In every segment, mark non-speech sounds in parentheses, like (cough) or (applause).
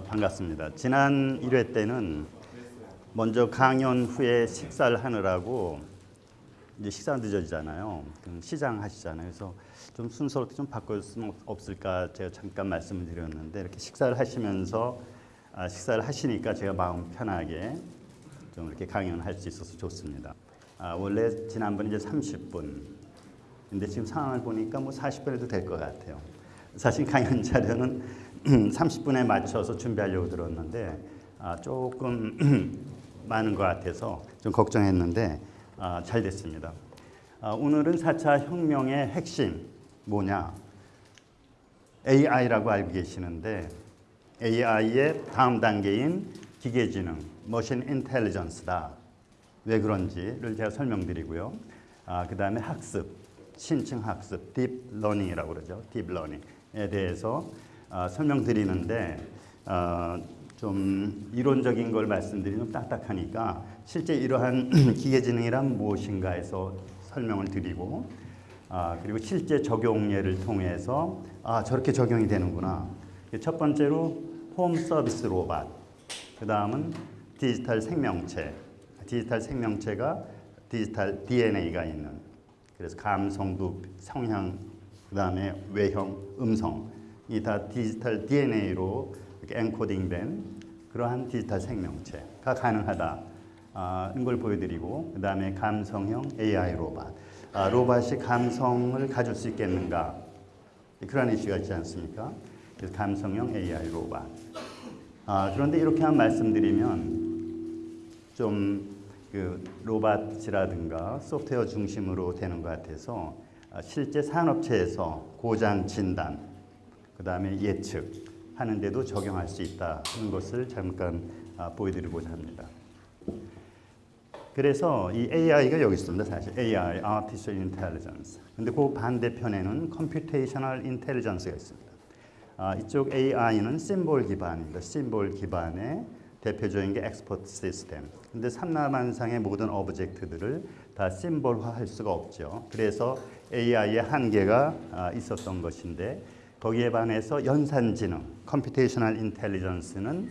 어, 반갑습니다. 지난 1회 때는 먼저 강연 후에 식사를 하느라고 이제 식사 늦어지잖아요. 시장 하시잖아요. 그래서 좀 순서를 좀 바꿀 수는 없을까 제가 잠깐 말씀을 드렸는데 이렇게 식사를 하시면서 아, 식사를 하시니까 제가 마음 편하게 좀 이렇게 강연할 수 있어서 좋습니다. 아, 원래 지난번 이제 30분, 근데 지금 상황을 보니까 뭐 40분에도 될 것 같아요. 사실 강연 자료는 30분에 맞춰서 준비하려고 들었는데 아, 조금 (clears throat) 많은 것 같아서 좀 걱정했는데 아, 잘 됐습니다. 아, 오늘은 4차 혁명의 핵심 뭐냐? AI라고 알고 계시는데 AI의 다음 단계인 기계지능, 머신 인텔리전스다. 왜 그런지를 제가 설명드리고요. 아, 그 다음에 학습, 심층 학습, deep learning이라고 그러죠. deep learning에 대해서 아, 설명드리는데 아, 좀 이론적인 걸 말씀드리면 딱딱하니까 실제 이러한 (clears throat) 기계지능이란 무엇인가 해서 설명을 드리고 아, 그리고 실제 적용 예를 통해서 아 저렇게 적용이 되는구나. 첫 번째로 home service 로봇, 그 다음은 디지털 생명체. 디지털 생명체가 디지털 DNA가 있는 그래서 감성도 성향, 그 다음에 외형, 음성 이 다 디지털 DNA로 앵코딩된 그러한 디지털 생명체가 가능하다. 아, 걸 보여드리고 그 다음에 감성형 AI 로봇 아, 로봇이 감성을 가질 수 있겠는가 그런 이슈가 있지 않습니까? 그래서 감성형 AI 로봇 아, 그런데 이렇게 한 말씀드리면 좀그 로봇이라든가 소프트웨어 중심으로 되는 것 같아서 아, 실제 산업체에서 고장 진단 그 다음에 예측 하는데도 적용할 수 있다는 것을 잠깐 아, 보여드리고자 합니다. 그래서 이 AI가 여기 있습니다. 사실 AI, Artificial Intelligence. 근데 그 반대편에는 Computational Intelligence가 있습니다. 아, 이쪽 AI는 심볼 기반입니다. 심볼 기반의 대표적인 게 expert system. 근데 삼라만상의 모든 object들을 다 심볼화할 수가 없죠. 그래서 AI의 한계가 아, 있었던 것인데 거기에 반해서 연산지능, computational intelligence는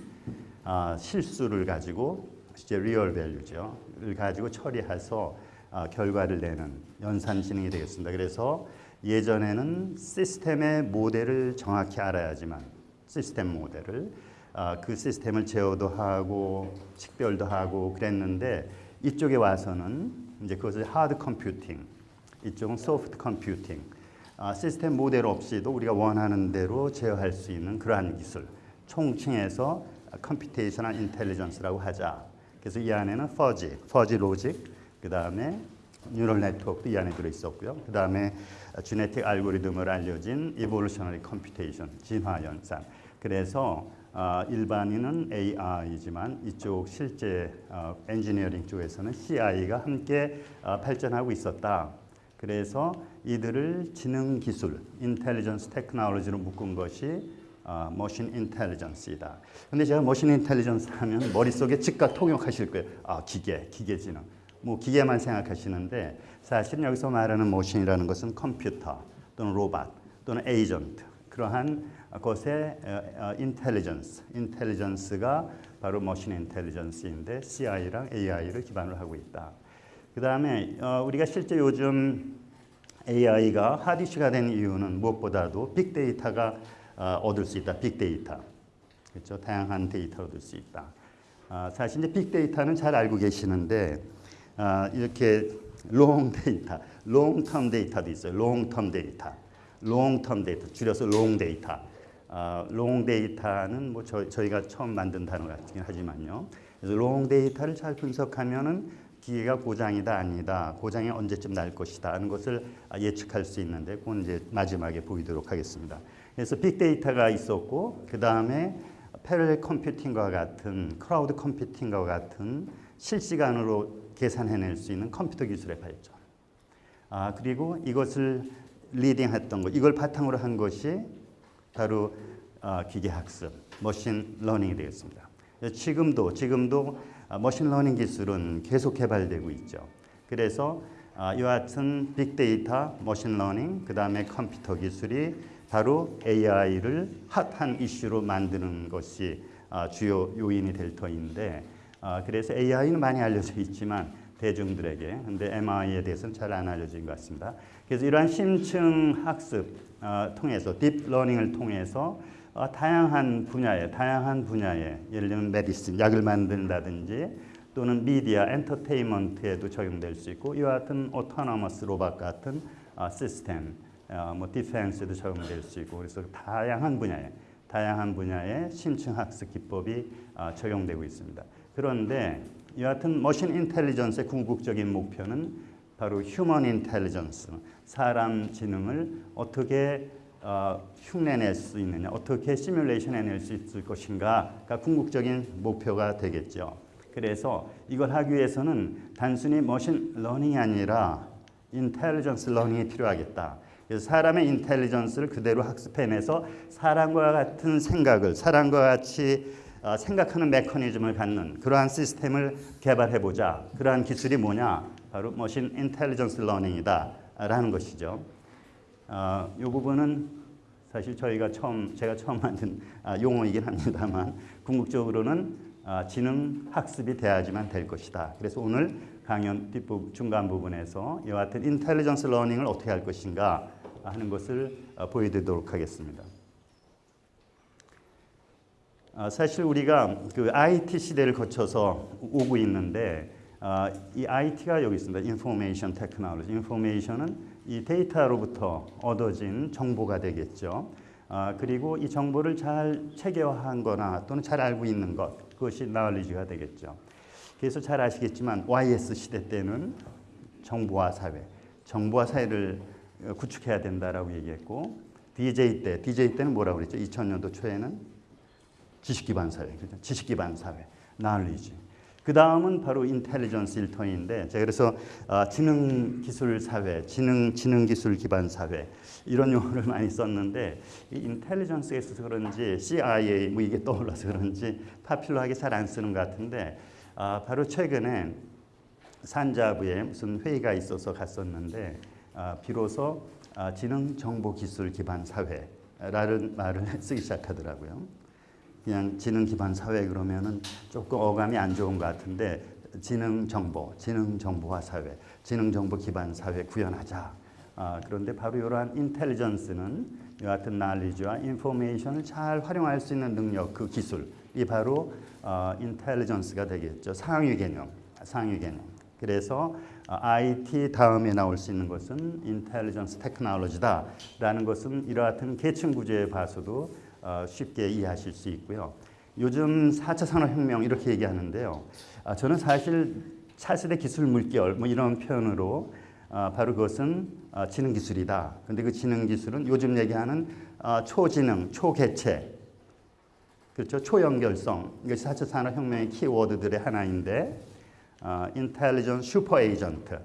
아, 실수를 가지고 이제 real value죠. 를 가지고 처리해서 아, 결과를 내는 연산지능이 되겠습니다. 그래서 예전에는 시스템의 모델을 정확히 알아야지만 시스템 모델을 아, 그 시스템을 제어도 하고 식별도 하고 그랬는데 이쪽에 와서는 이제 그것을 hard computing, 이쪽은 soft computing 아, 시스템 모델 없이도 우리가 원하는 대로 제어할 수 있는 그러한 기술 총칭해서 computational intelligence라고 하자. 그래서 이 안에는 fuzzy, fuzzy logic, 그 다음에 neural network도 이 안에 들어 있었고요. 그 다음에 genetic algorithm을 알려진 evolutionary computation, 진화 연산. 그래서 어, 일반인은 AI이지만 이쪽 실제 어, 엔지니어링 쪽에서는 CI가 함께 어, 발전하고 있었다. 그래서 이들을 지능 기술, intelligence technology로 묶은 것이 어, machine intelligence이다. 근데 제가 machine intelligence 하면 머릿속에 즉각 통역하실 거예요. 아, 기계, 기계 지능. 뭐 기계만 생각하시는데 사실 여기서 말하는 machine이라는 것은 컴퓨터 또는 로봇 또는 에이전트 그러한 것의 intelligence, intelligence가 바로 machine intelligence인데 CI랑 AI를 기반으로 하고 있다. 그 다음에 어, 우리가 실제 요즘 AI가 hot issue가 된 이유는 무엇보다도 big data가 어, 얻을 수 있다. big data. 그렇죠? 다양한 데이터를 얻을 수 있다. 어, 사실 이제 big data는 잘 알고 계시는데 어, 이렇게 long data, long-term data도 있어요. long-term data. long-term data 줄여서 long data. 어, long data는 뭐 저, 저희가 처음 만든 단어 같긴 하지만요. 그래서 long data를 잘 분석하면은 기계가 고장이다 아니다 고장이 언제쯤 날 것이다 하는 것을 예측할 수 있는데 그건 이제 마지막에 보이도록 하겠습니다. 그래서 big data가 있었고 그 다음에 parallel computing과 같은 cloud computing과 같은 실시간으로 계산해낼 수 있는 컴퓨터 기술의 발전. 아 그리고 이것을 leading했던 것, 이걸 바탕으로 한 것이 바로 어, 기계학습, machine learning이 되겠습니다. 지금도 지금도 아, machine learning 기술은 계속 개발되고 있죠. 그래서 아, 이와 같은 big data, machine learning, 그 다음에 컴퓨터 기술이 바로 AI를 핫한 이슈로 만드는 것이 아, 주요 요인이 될 터인데 아, 그래서 AI는 많이 알려져 있지만 대중들에게 근데 MI에 대해서는 잘 안 알려진 것 같습니다. 그래서 이러한 심층 학습 어, 통해서 deep learning을 통해서 어, 다양한 분야에 다양한 분야에 예를 들면 medicine 약을 만든다든지 또는 미디어 엔터테인먼트에도 적용될 수 있고 이와 같은 autonomous robot 같은 어, 시스템 어, 뭐 defense에도 적용될 수 있고 그래서 다양한 분야에 다양한 분야의 심층 학습 기법이 어, 적용되고 있습니다. 그런데 이와 같은 machine intelligence의 궁극적인 목표는 바로 human intelligence, 사람 지능을 어떻게 어, 흉내낼 수 있느냐, 어떻게 시뮬레이션 해낼 수 있을 것인가가 궁극적인 목표가 되겠죠. 그래서 이걸 하기 위해서는 단순히 machine learning이 아니라 intelligence learning이 필요하겠다. 그래서 사람의 intelligence를 그대로 학습해내서 사람과 같은 생각을 사람과 같이 어, 생각하는 메커니즘을 갖는 그러한 시스템을 개발해 보자. 그러한 기술이 뭐냐? 바로 machine intelligence learning이다라는 것이죠. 어, 이 부분은 사실 저희가 처음 제가 처음 (laughs) 만든 아, 용어이긴 합니다만 궁극적으로는 아, 지능 학습이 돼야지만 될 것이다. 그래서 오늘 강연 뒷부 중간 부분에서 이와 같은 intelligence learning을 어떻게 할 것인가 하는 것을 어, 보여드리도록 하겠습니다. 아, 사실 우리가 그 IT 시대를 거쳐서 오고 있는데 아, 이 IT가 여기 있습니다. information technology. information은 이 데이터로부터 얻어진 정보가 되겠죠. 아, 그리고 이 정보를 잘 체계화한 거나 또는 잘 알고 있는 것 그것이 knowledge가 되겠죠. 그래서 잘 아시겠지만 YS 시대 때는 정보화 사회, 정보화 사회를 구축해야 된다라고 얘기했고 DJ 때, DJ 때는 뭐라고 그랬죠? 2000년도 초에는 지식 기반 사회, 그죠? 지식 기반 사회, knowledge. 그 다음은 바로 인텔리전스 일터인데 제가 그래서 어, 지능 기술 사회, 지능 지능 기술 기반 사회 이런 용어를 (laughs) 많이 썼는데 이 인텔리전스에 있어서 그런지 CIA 뭐 이게 떠올라서 그런지 파퓰러하게 잘 안 쓰는 것 같은데 아, 바로 최근에 산자부에 무슨 회의가 있어서 갔었는데 아, 비로소 아, 지능 정보 기술 기반 사회라는 말을 (laughs) 쓰기 시작하더라고요. 그냥 지능 기반 사회 그러면은 조금 어감이 안 좋은 것 같은데 지능 정보, 지능 정보화 사회, 지능 정보 기반 사회 구현하자. 아, 그런데 바로 이러한 인텔리전스는 이와 같은 날리지와 인포메이션을 잘 활용할 수 있는 능력, 그 기술 이 바로 어, 인텔리전스가 되겠죠. 상위 개념, 상위 개념. 그래서 어, IT 다음에 나올 수 있는 것은 인텔리전스 테크놀로지다라는 것은 같은 계층 구조에 봐서도 어, 쉽게 이해하실 수 있고요. 요즘 4차 산업혁명 이렇게 얘기하는데요. 아, 저는 사실 차세대 기술 물결 뭐 이런 표현으로 아, 바로 그것은 아, 지능 기술이다. 근데 그 지능 기술은 요즘 얘기하는 초지능, 초개체, 그렇죠? 초연결성 이것이 4차 산업혁명의 키워드들의 하나인데 intelligent super agent,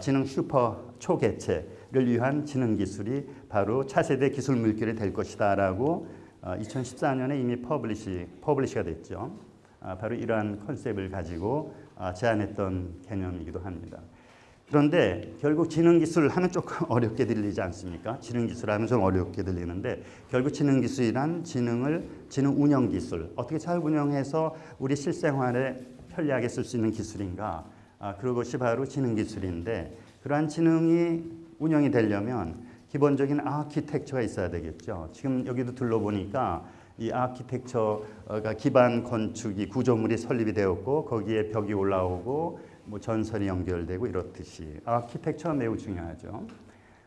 지능 슈퍼 초개체를 위한 지능 기술이 바로 차세대 기술 물결이 될 것이다라고 2014년에 어, 이미 publish, publish가 됐죠. 아, 바로 이러한 concept을 가지고 아, 제안했던 개념이기도 합니다. 그런데 결국 지능기술 하면 조금 (laughs) 어렵게 들리지 않습니까? 지능기술 하면 좀 어렵게 들리는데 결국 지능기술이란 지능을 지능 운영 기술 어떻게 잘 운영해서 우리 실생활에 편리하게 쓸 수 있는 기술인가? 아, 그것이 바로 지능기술인데 그러한 지능이 운영이 되려면 기본적인 아키텍처가 있어야 되겠죠. 지금 여기도 둘러보니까 이 아키텍처가 기반 건축이 구조물이 설립이 되었고 거기에 벽이 올라오고 뭐 전선이 연결되고 이렇듯이 아키텍처가 매우 중요하죠.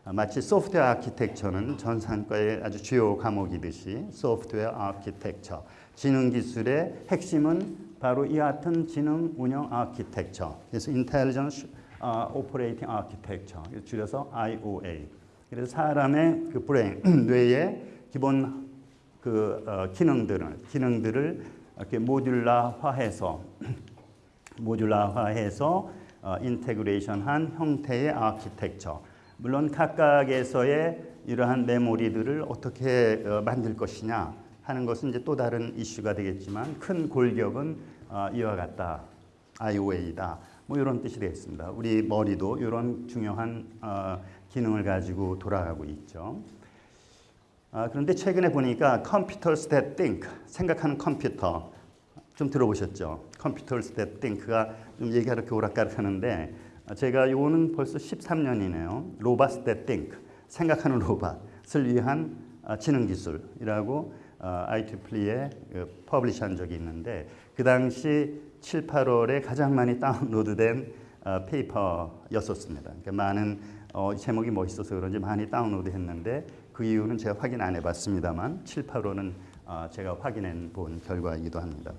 마치 software architecture는 전산과의 아주 주요 과목이듯이 software architecture 지능 기술의 핵심은 바로 이 같은 지능 운영 아키텍처 그래서 intelligence operating architecture 줄여서 IOA 그래서 사람의 그 브레인 (clears throat) 뇌의 기본 그 어, 기능들을 기능들을 이렇게 모듈라화해서 (clears throat) 모듈라화해서 어, integration한 형태의 아키텍처. 물론 각각에서의 이러한 메모리들을 어떻게 어, 만들 것이냐 하는 것은 이제 또 다른 이슈가 되겠지만 큰 골격은 어, 이와 같다. IOA다. 뭐 이런 뜻이 되겠습니다. 우리 머리도 이런 중요한 어, 기능을 가지고 돌아가고 있죠. 아, 그런데 최근에 보니까 computers that think 생각하는 컴퓨터 좀 들어보셨죠? computers that think가 좀 얘기가 이렇게 오락가락하는데 아, 제가 요거는 벌써 13년이네요. robots that think 생각하는 로봇을 위한 아, 지능 기술이라고 IEEE에 그 publish한 적이 있는데 그 당시 7, 8월에 가장 많이 다운로드된 어, paper였었습니다. 그러니까 많은 어, 제목이 멋있어서 그런지 많이 다운로드했는데 그 이유는 제가 확인 안 해봤습니다만 7, 8월은 어, 제가 확인해 본 결과이기도 합니다.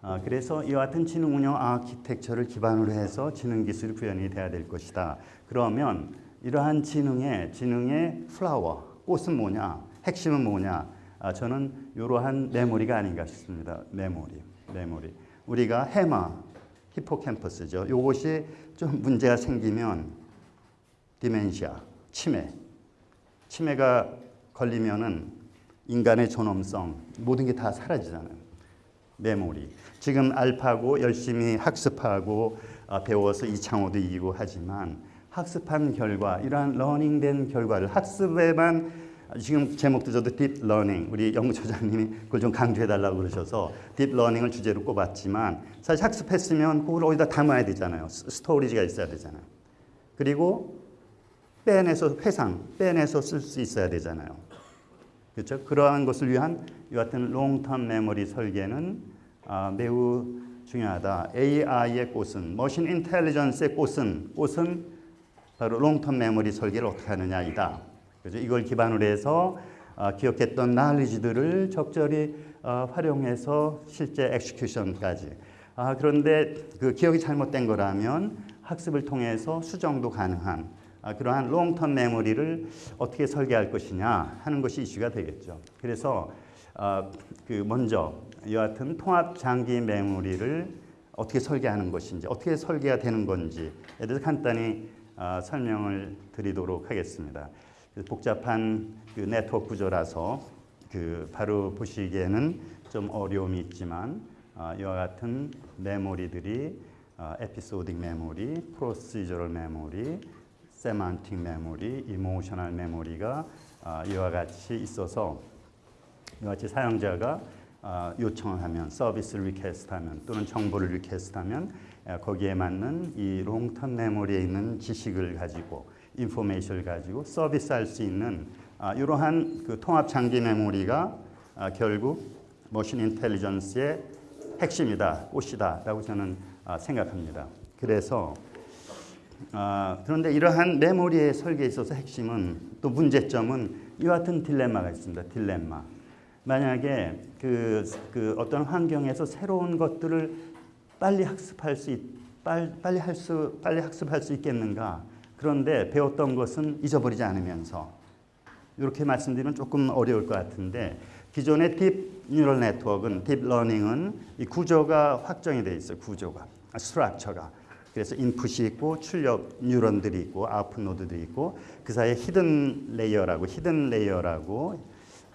아, 그래서 이와 같은 지능 운영 아키텍처를 기반으로 해서 지능 기술이 구현이 돼야 될 것이다. 그러면 이러한 지능의 지능의 flower 꽃은 뭐냐, 핵심은 뭐냐? 아, 저는 이러한 메모리가 아닌가 싶습니다. 메모리, 메모리. 우리가 해마, hippocampus죠. 이것이 좀 문제가 생기면 dementia, 치매, 치매가 걸리면은 인간의 존엄성 모든 게 다 사라지잖아요. 메모리. 지금 알파고 열심히 학습하고 어, 배워서 이창호도 이기고 하지만 학습한 결과 이러한 learning된 결과를 학습에만 지금 제목도 저도 deep learning 우리 연구소장님이 그걸 좀 강조해 달라고 그러셔서 deep learning을 주제로 꼽았지만 사실 학습했으면 그걸 어디다 담아야 되잖아요. storage가 있어야 되잖아요. 그리고 빼내서 회상, 빼내서 쓸 수 있어야 되잖아요. 그렇죠? 그러한 것을 위한 이 같은 long-term memory 설계는 아, 매우 중요하다. AI의 꽃은 machine intelligence의 꽃은 꽃은 바로 long-term memory 설계를 어떻게 하느냐이다. 그죠? 이걸 기반으로 해서 어, 기억했던 나리지들을 적절히 어, 활용해서 실제 execution까지. 아, 그런데 그 기억이 잘못된 거라면 학습을 통해서 수정도 가능한 아, 그러한 롱텀 메모리를 어떻게 설계할 것이냐 하는 것이 이슈가 되겠죠. 그래서 어, 그 먼저 같은 통합 장기 메모리를 어떻게 설계하는 것인지 어떻게 설계가 되는 건지에 대해서 간단히 어, 설명을 드리도록 하겠습니다. 복잡한 그 네트워크 구조라서 그 바로 보시기에는 좀 어려움이 있지만 어, 이와 같은 메모리들이 어, episodic memory, procedural memory, semantic memory, emotional memory가 어, 이와 같이 있어서 이와 같이 사용자가 어, 요청을 하면 서비스를 request하면 또는 정보를 request하면 어, 거기에 맞는 이 long-term memory에 있는 지식을 가지고 인포메이션을 가지고 서비스할 수 있는 아, 이러한 그 통합 장기 메모리가 아, 결국 머신 인텔리전스의 핵심이다, 꽃이다라고 저는 아, 생각합니다. 그래서 아, 그런데 이러한 메모리의 설계에 있어서 핵심은 또 문제점은 이와 같은 딜레마가 있습니다. 딜레마. 만약에 그, 그 어떤 환경에서 새로운 것들을 빨리 학습할 수 있, 빨리, 빨리 할 수, 빨리 학습할 수 있겠는가? 그런데 배웠던 것은 잊어버리지 않으면서 이렇게 말씀드리면 조금 어려울 것 같은데 기존의 deep neural network는 deep learning은 이 구조가 확정이 돼 있어요. 구조가 structure가 그래서 인풋이 있고 출력 뉴런들이 있고 아웃풋 노드들이 있고 그 사이에 hidden layer라고 hidden layer라고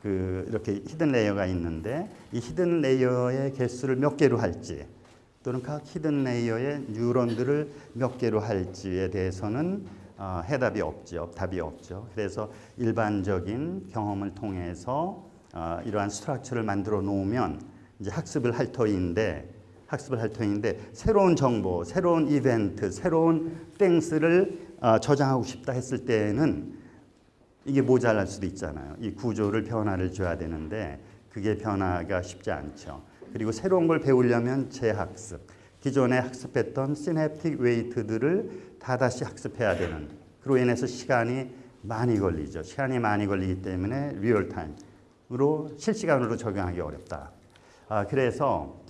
그 이렇게 hidden layer가 있는데 이 hidden layer의 개수를 몇 개로 할지 또는 각 hidden layer의 뉴런들을 몇 개로 할지에 대해서는 어, 해답이 없죠. 답이 없죠. 그래서 일반적인 경험을 통해서 어, 이러한 structure를 만들어 놓으면 이제 학습을 할 터인데 학습을 할 터인데 새로운 정보, 새로운 이벤트, 새로운 things를 어, 저장하고 싶다 했을 때는 이게 모자랄 수도 있잖아요. 이 구조를 변화를 줘야 되는데 그게 변화가 쉽지 않죠. 그리고 새로운 걸 배우려면 재학습, 기존에 학습했던 synaptic weight들을 다 다시 학습해야 되는 그로 인해서 시간이 많이 걸리죠. 시간이 많이 걸리기 때문에 real time으로 실시간으로 적용하기 어렵다. 아, 그래서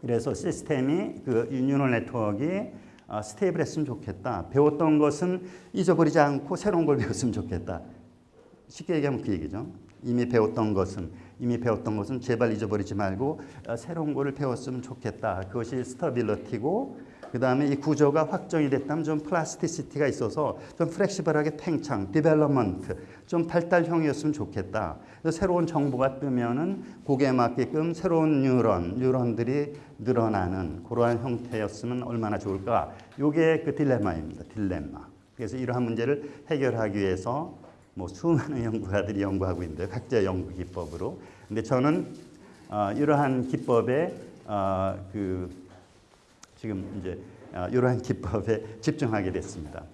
그래서 시스템이 그 neural network가 아, stable 했으면 좋겠다. 배웠던 것은 잊어버리지 않고 새로운 걸 (laughs) 배웠으면 좋겠다. 쉽게 얘기하면 그 얘기죠. 이미 배웠던 것은 이미 배웠던 것은 제발 잊어버리지 말고 어, 새로운 거를 배웠으면 좋겠다. 그것이 stability고 그 다음에 이 구조가 확정이 됐다면 좀 plasticity가 있어서 좀 flexible하게 팽창, development, 좀 발달형이었으면 좋겠다. 새로운 정보가 뜨면은 거기에 맞게끔 새로운 뉴런, 뉴런들이 늘어나는 그러한 형태였으면 얼마나 좋을까. 이게 그 딜레마입니다. 딜레마. 그래서 이러한 문제를 해결하기 위해서 뭐 수많은 연구가들이 연구하고 있는데 각자 연구 기법으로. 근데 저는 어, 이러한 기법에 어, 그 지금 이제 어, 이러한 (laughs) 기법에 집중하게 됐습니다.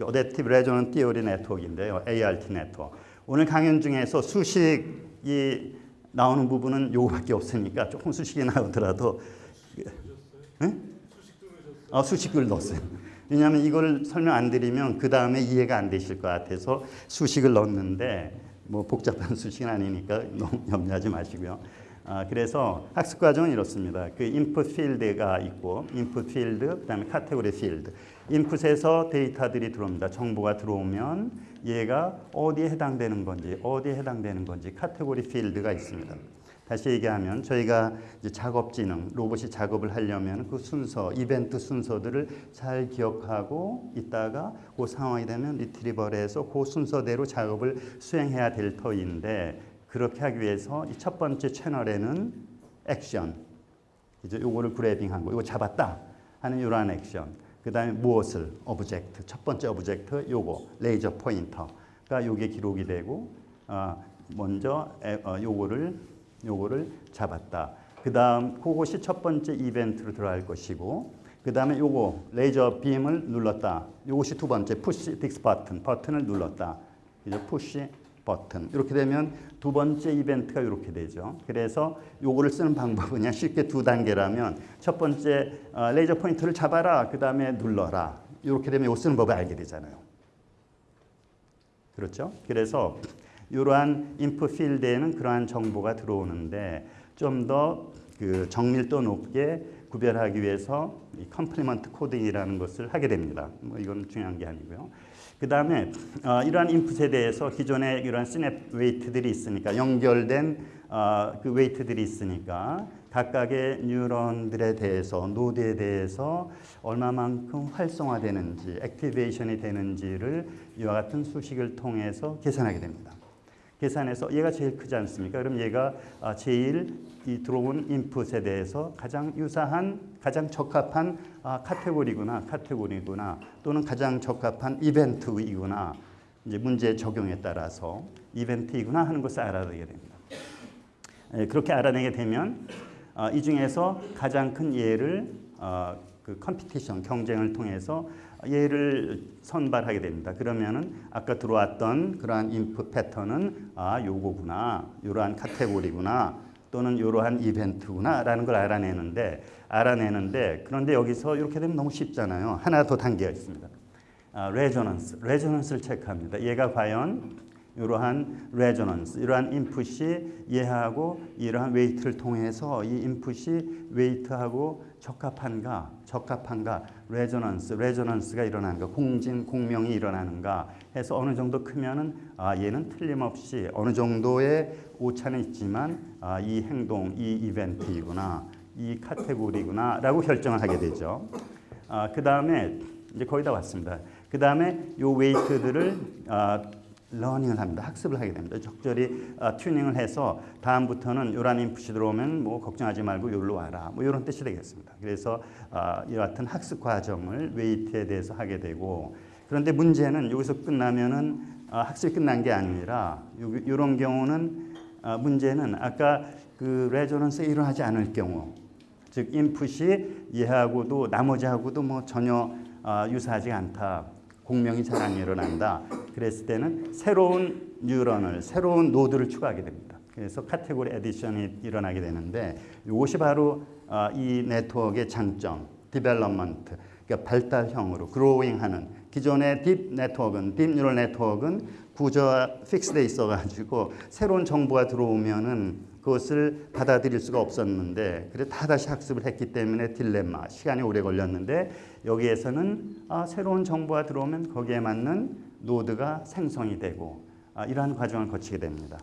adaptive resonance theory network인데요. ART 네트워크. 오늘 강연 중에서 수식이 나오는 부분은 요거밖에 없으니까 조금 수식이 나오더라도 응? 어, 수식을 넣었어요. 왜냐하면 이걸 설명 안 드리면 그 다음에 이해가 안 되실 것 같아서 수식을 넣었는데 뭐 복잡한 (laughs) 수식은 아니니까 너무 염려하지 마시고요. 아, 그래서 학습 과정은 이렇습니다. 그 인풋 필드가 있고 인풋 필드 그다음에 카테고리 필드. 인풋에서 데이터들이 들어옵니다. 정보가 들어오면 얘가 어디에 해당되는 건지 어디에 해당되는 건지 카테고리 필드가 있습니다. 다시 얘기하면 저희가 이제 작업지능 로봇이 작업을 하려면 그 순서 이벤트 순서들을 잘 기억하고 있다가 그 상황이 되면 retrieve해서 그 순서대로 작업을 수행해야 될 터인데 그렇게 하기 위해서 이 첫 번째 채널에는 액션. 이제 요거를 grabbing한 거 이거 잡았다 하는 이러한 액션. 그 다음에 무엇을? object. 첫 번째 object 요거 레이저 포인터가 요게 기록이 되고 어, 먼저 에, 어, 요거를 요거를 잡았다. 그 다음 그것이 첫 번째 이벤트로 들어갈 것이고 그 다음에 요거 레이저 빔을 눌렀다. 요것이 두 번째 push this button 버튼을 눌렀다. 이제 push button 이렇게 되면 두 번째 이벤트가 이렇게 되죠. 그래서 요거를 쓰는 방법은 그냥 쉽게 두 단계라면 첫 번째 어, 레이저 포인트를 잡아라. 그 다음에 눌러라. 이렇게 되면 요 쓰는 법을 알게 되잖아요. 그렇죠? 그래서 이러한 인풋 필드에는 그러한 정보가 들어오는데 좀 더 그 정밀도 높게 구별하기 위해서 이 complement coding이라는 것을 하게 됩니다. 뭐 이건 중요한 게 아니고요. 그 다음에 어, 이러한 인풋에 대해서 기존에 이러한 시냅스 weight들이 있으니까 연결된 어, 그 weight들이 있으니까 각각의 뉴런들에 대해서 노드에 대해서 얼마만큼 활성화되는지 activation이 되는지를 이와 같은 수식을 통해서 계산하게 됩니다. 계산해서 얘가 제일 크지 않습니까? 그럼 얘가 아, 제일 이 들어온 인풋에 대해서 가장 유사한 가장 적합한 아, 카테고리구나 카테고리구나 또는 가장 적합한 이벤트이구나 이제 문제 적용에 따라서 이벤트이구나 하는 것을 알아내게 됩니다. 예, 그렇게 알아내게 되면 아, 이 중에서 가장 큰 예를 그 competition 경쟁을 통해서 얘를 선발하게 됩니다. 그러면은 아까 들어왔던 그러한 인풋 패턴은 아 요거구나, 이러한 카테고리구나, 또는 이러한 이벤트구나 라는 걸 알아내는데 알아내는데 그런데 여기서 이렇게 되면 너무 쉽잖아요. 하나 더 단계가 있습니다. 아, resonance, resonance를 체크합니다. 얘가 과연 이러한 resonance, 이러한 인풋이 얘하고 이러한 weight를 통해서 이 인풋이 weight하고 적합한가, 적합한가, resonance, resonance가 일어나는가, 공진, 공명이 일어나는가 해서 어느 정도 크면은 아 얘는 틀림없이 어느 정도의 오차는 있지만 아, 이 행동, 이 이벤트이구나, 이 카테고리구나 라고 결정을 하게 되죠. 아, 그 다음에 이제 거의 다 왔습니다. 그 다음에 요 weight들을 아, learning을 합니다. 학습을 하게 됩니다. 적절히 어, 튜닝을 해서 다음부터는 이러한 인풋이 들어오면 뭐 걱정하지 말고 여기로 와라. 뭐 이런 뜻이 되겠습니다. 그래서 어, 이와 같은 학습 과정을 weight에 대해서 하게 되고 그런데 문제는 여기서 끝나면은 어, 학습이 끝난 게 아니라 이런 경우는 어, 문제는 아까 그 resonance가 일어나지 않을 경우 즉 인풋이 얘하고도 나머지하고도 뭐 전혀 어, 유사하지 않다. 공명이 잘 안 일어난다. 그랬을 때는 새로운 뉴런을 새로운 노드를 추가하게 됩니다. 그래서 category addition이 일어나게 되는데 이것이 바로 어, 이 네트워크의 장점, development, 그러니까 발달형으로 growing하는 기존의 deep network는 deep neural network는 구조가 fix돼 있어가지고 새로운 정보가 들어오면은 그것을 받아들일 수가 없었는데 그래 다 다시 학습을 했기 때문에 딜레마 시간이 오래 걸렸는데 여기에서는 아, 새로운 정보가 들어오면 거기에 맞는 노드가 생성이 되고 아, 이러한 과정을 거치게 됩니다.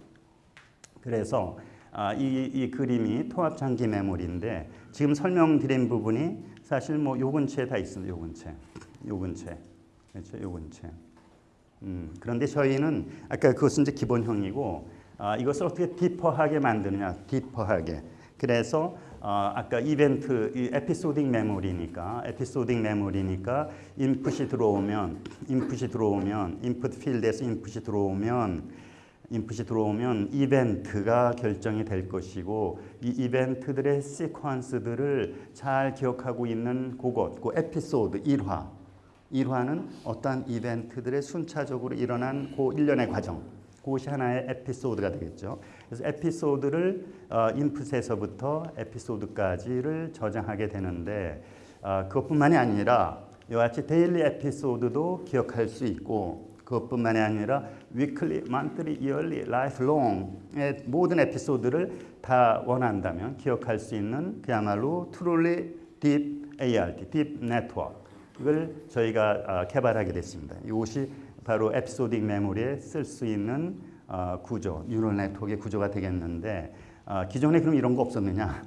그래서 아, 이, 이 그림이 통합 장기 메모리인데 지금 설명드린 부분이 사실 뭐 요 근처에 다 있습니다. 요 근처, 요 근처, 그렇죠? 요 근처. 음, 그런데 저희는 아까 그것은 이제 기본형이고 아, 이것을 어떻게 디퍼하게 만드느냐, 디퍼하게. 그래서 어, 아까 이벤트 이 에피소딩 메모리니까 에피소딩 메모리니까 인풋이 들어오면 인풋이 들어오면 인풋 필드에서 인풋이 들어오면 인풋이 들어오면 이벤트가 결정이 될 것이고 이 이벤트들의 시퀀스들을 잘 기억하고 있는 그것, 그 에피소드 일화 일화는 어떠한 이벤트들의 순차적으로 일어난 그 일련의 과정 그것이 하나의 에피소드가 되겠죠. 그래서 에피소드를 어, 인풋에서부터 에피소드까지를 저장하게 되는데 어, 그것뿐만이 아니라 이와 같이 daily 에피소드도 기억할 수 있고 그것뿐만이 아니라 weekly, monthly, yearly, lifelong의 모든 에피소드를 다 원한다면 기억할 수 있는 그야말로 트롤리 딥 ART, 딥 네트워크를 저희가 어, 개발하게 됐습니다. 이것이 바로 episodic memory에 쓸 수 있는 어, 구조, neural network의 구조가 되겠는데 어, 기존에 그럼 이런 거 없었느냐?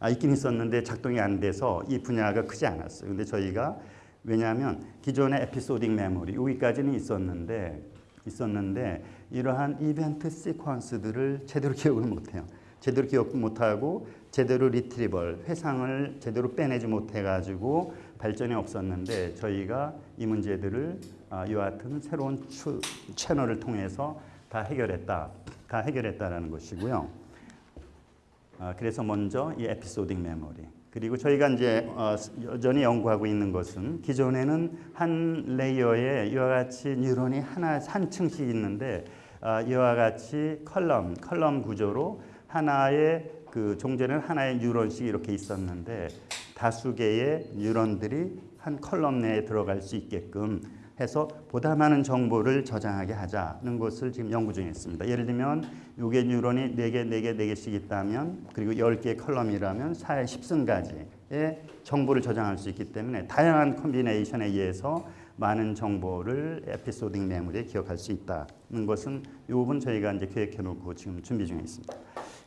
아, 있긴 있었는데 작동이 안 돼서 이 분야가 크지 않았어요. 근데 저희가 왜냐하면 기존의 episodic memory 여기까지는 있었는데 있었는데 이러한 이벤트 시퀀스들을 제대로 (laughs) 기억을 못해요. 제대로 기억 못하고 제대로 retrieval 회상을 제대로 빼내지 못해가지고 발전이 없었는데 저희가 이 문제들을 아, 이와 같은 새로운 추, 채널을 통해서 다 해결했다, 다 해결했다라는 것이고요. 아, 그래서 먼저 이 episodic memory. 그리고 저희가 이제 어, 여전히 연구하고 있는 것은 기존에는 한 layer에 이와 같이 뉴런이 하나 한 층씩 있는데 아, 이와 같이 column column 구조로 하나의 그 종전에는 하나의 뉴런씩 이렇게 있었는데 다수 개의 뉴런들이 한 column 내에 들어갈 수 있게끔 해서 보다 많은 정보를 저장하게 하자는 것을 지금 연구 중에 있습니다. 예를 들면 요게 뉴런이 4개, 4개, 4개씩 있다면 그리고 10개의 column이라면 4의 10승까지의 정보를 저장할 수 있기 때문에 다양한 콤비네이션에 의해서 많은 정보를 에피소딩 메모리에 기억할 수 있다는 것은 이 부분 저희가 이제 계획해 놓고 지금 준비 중에 있습니다.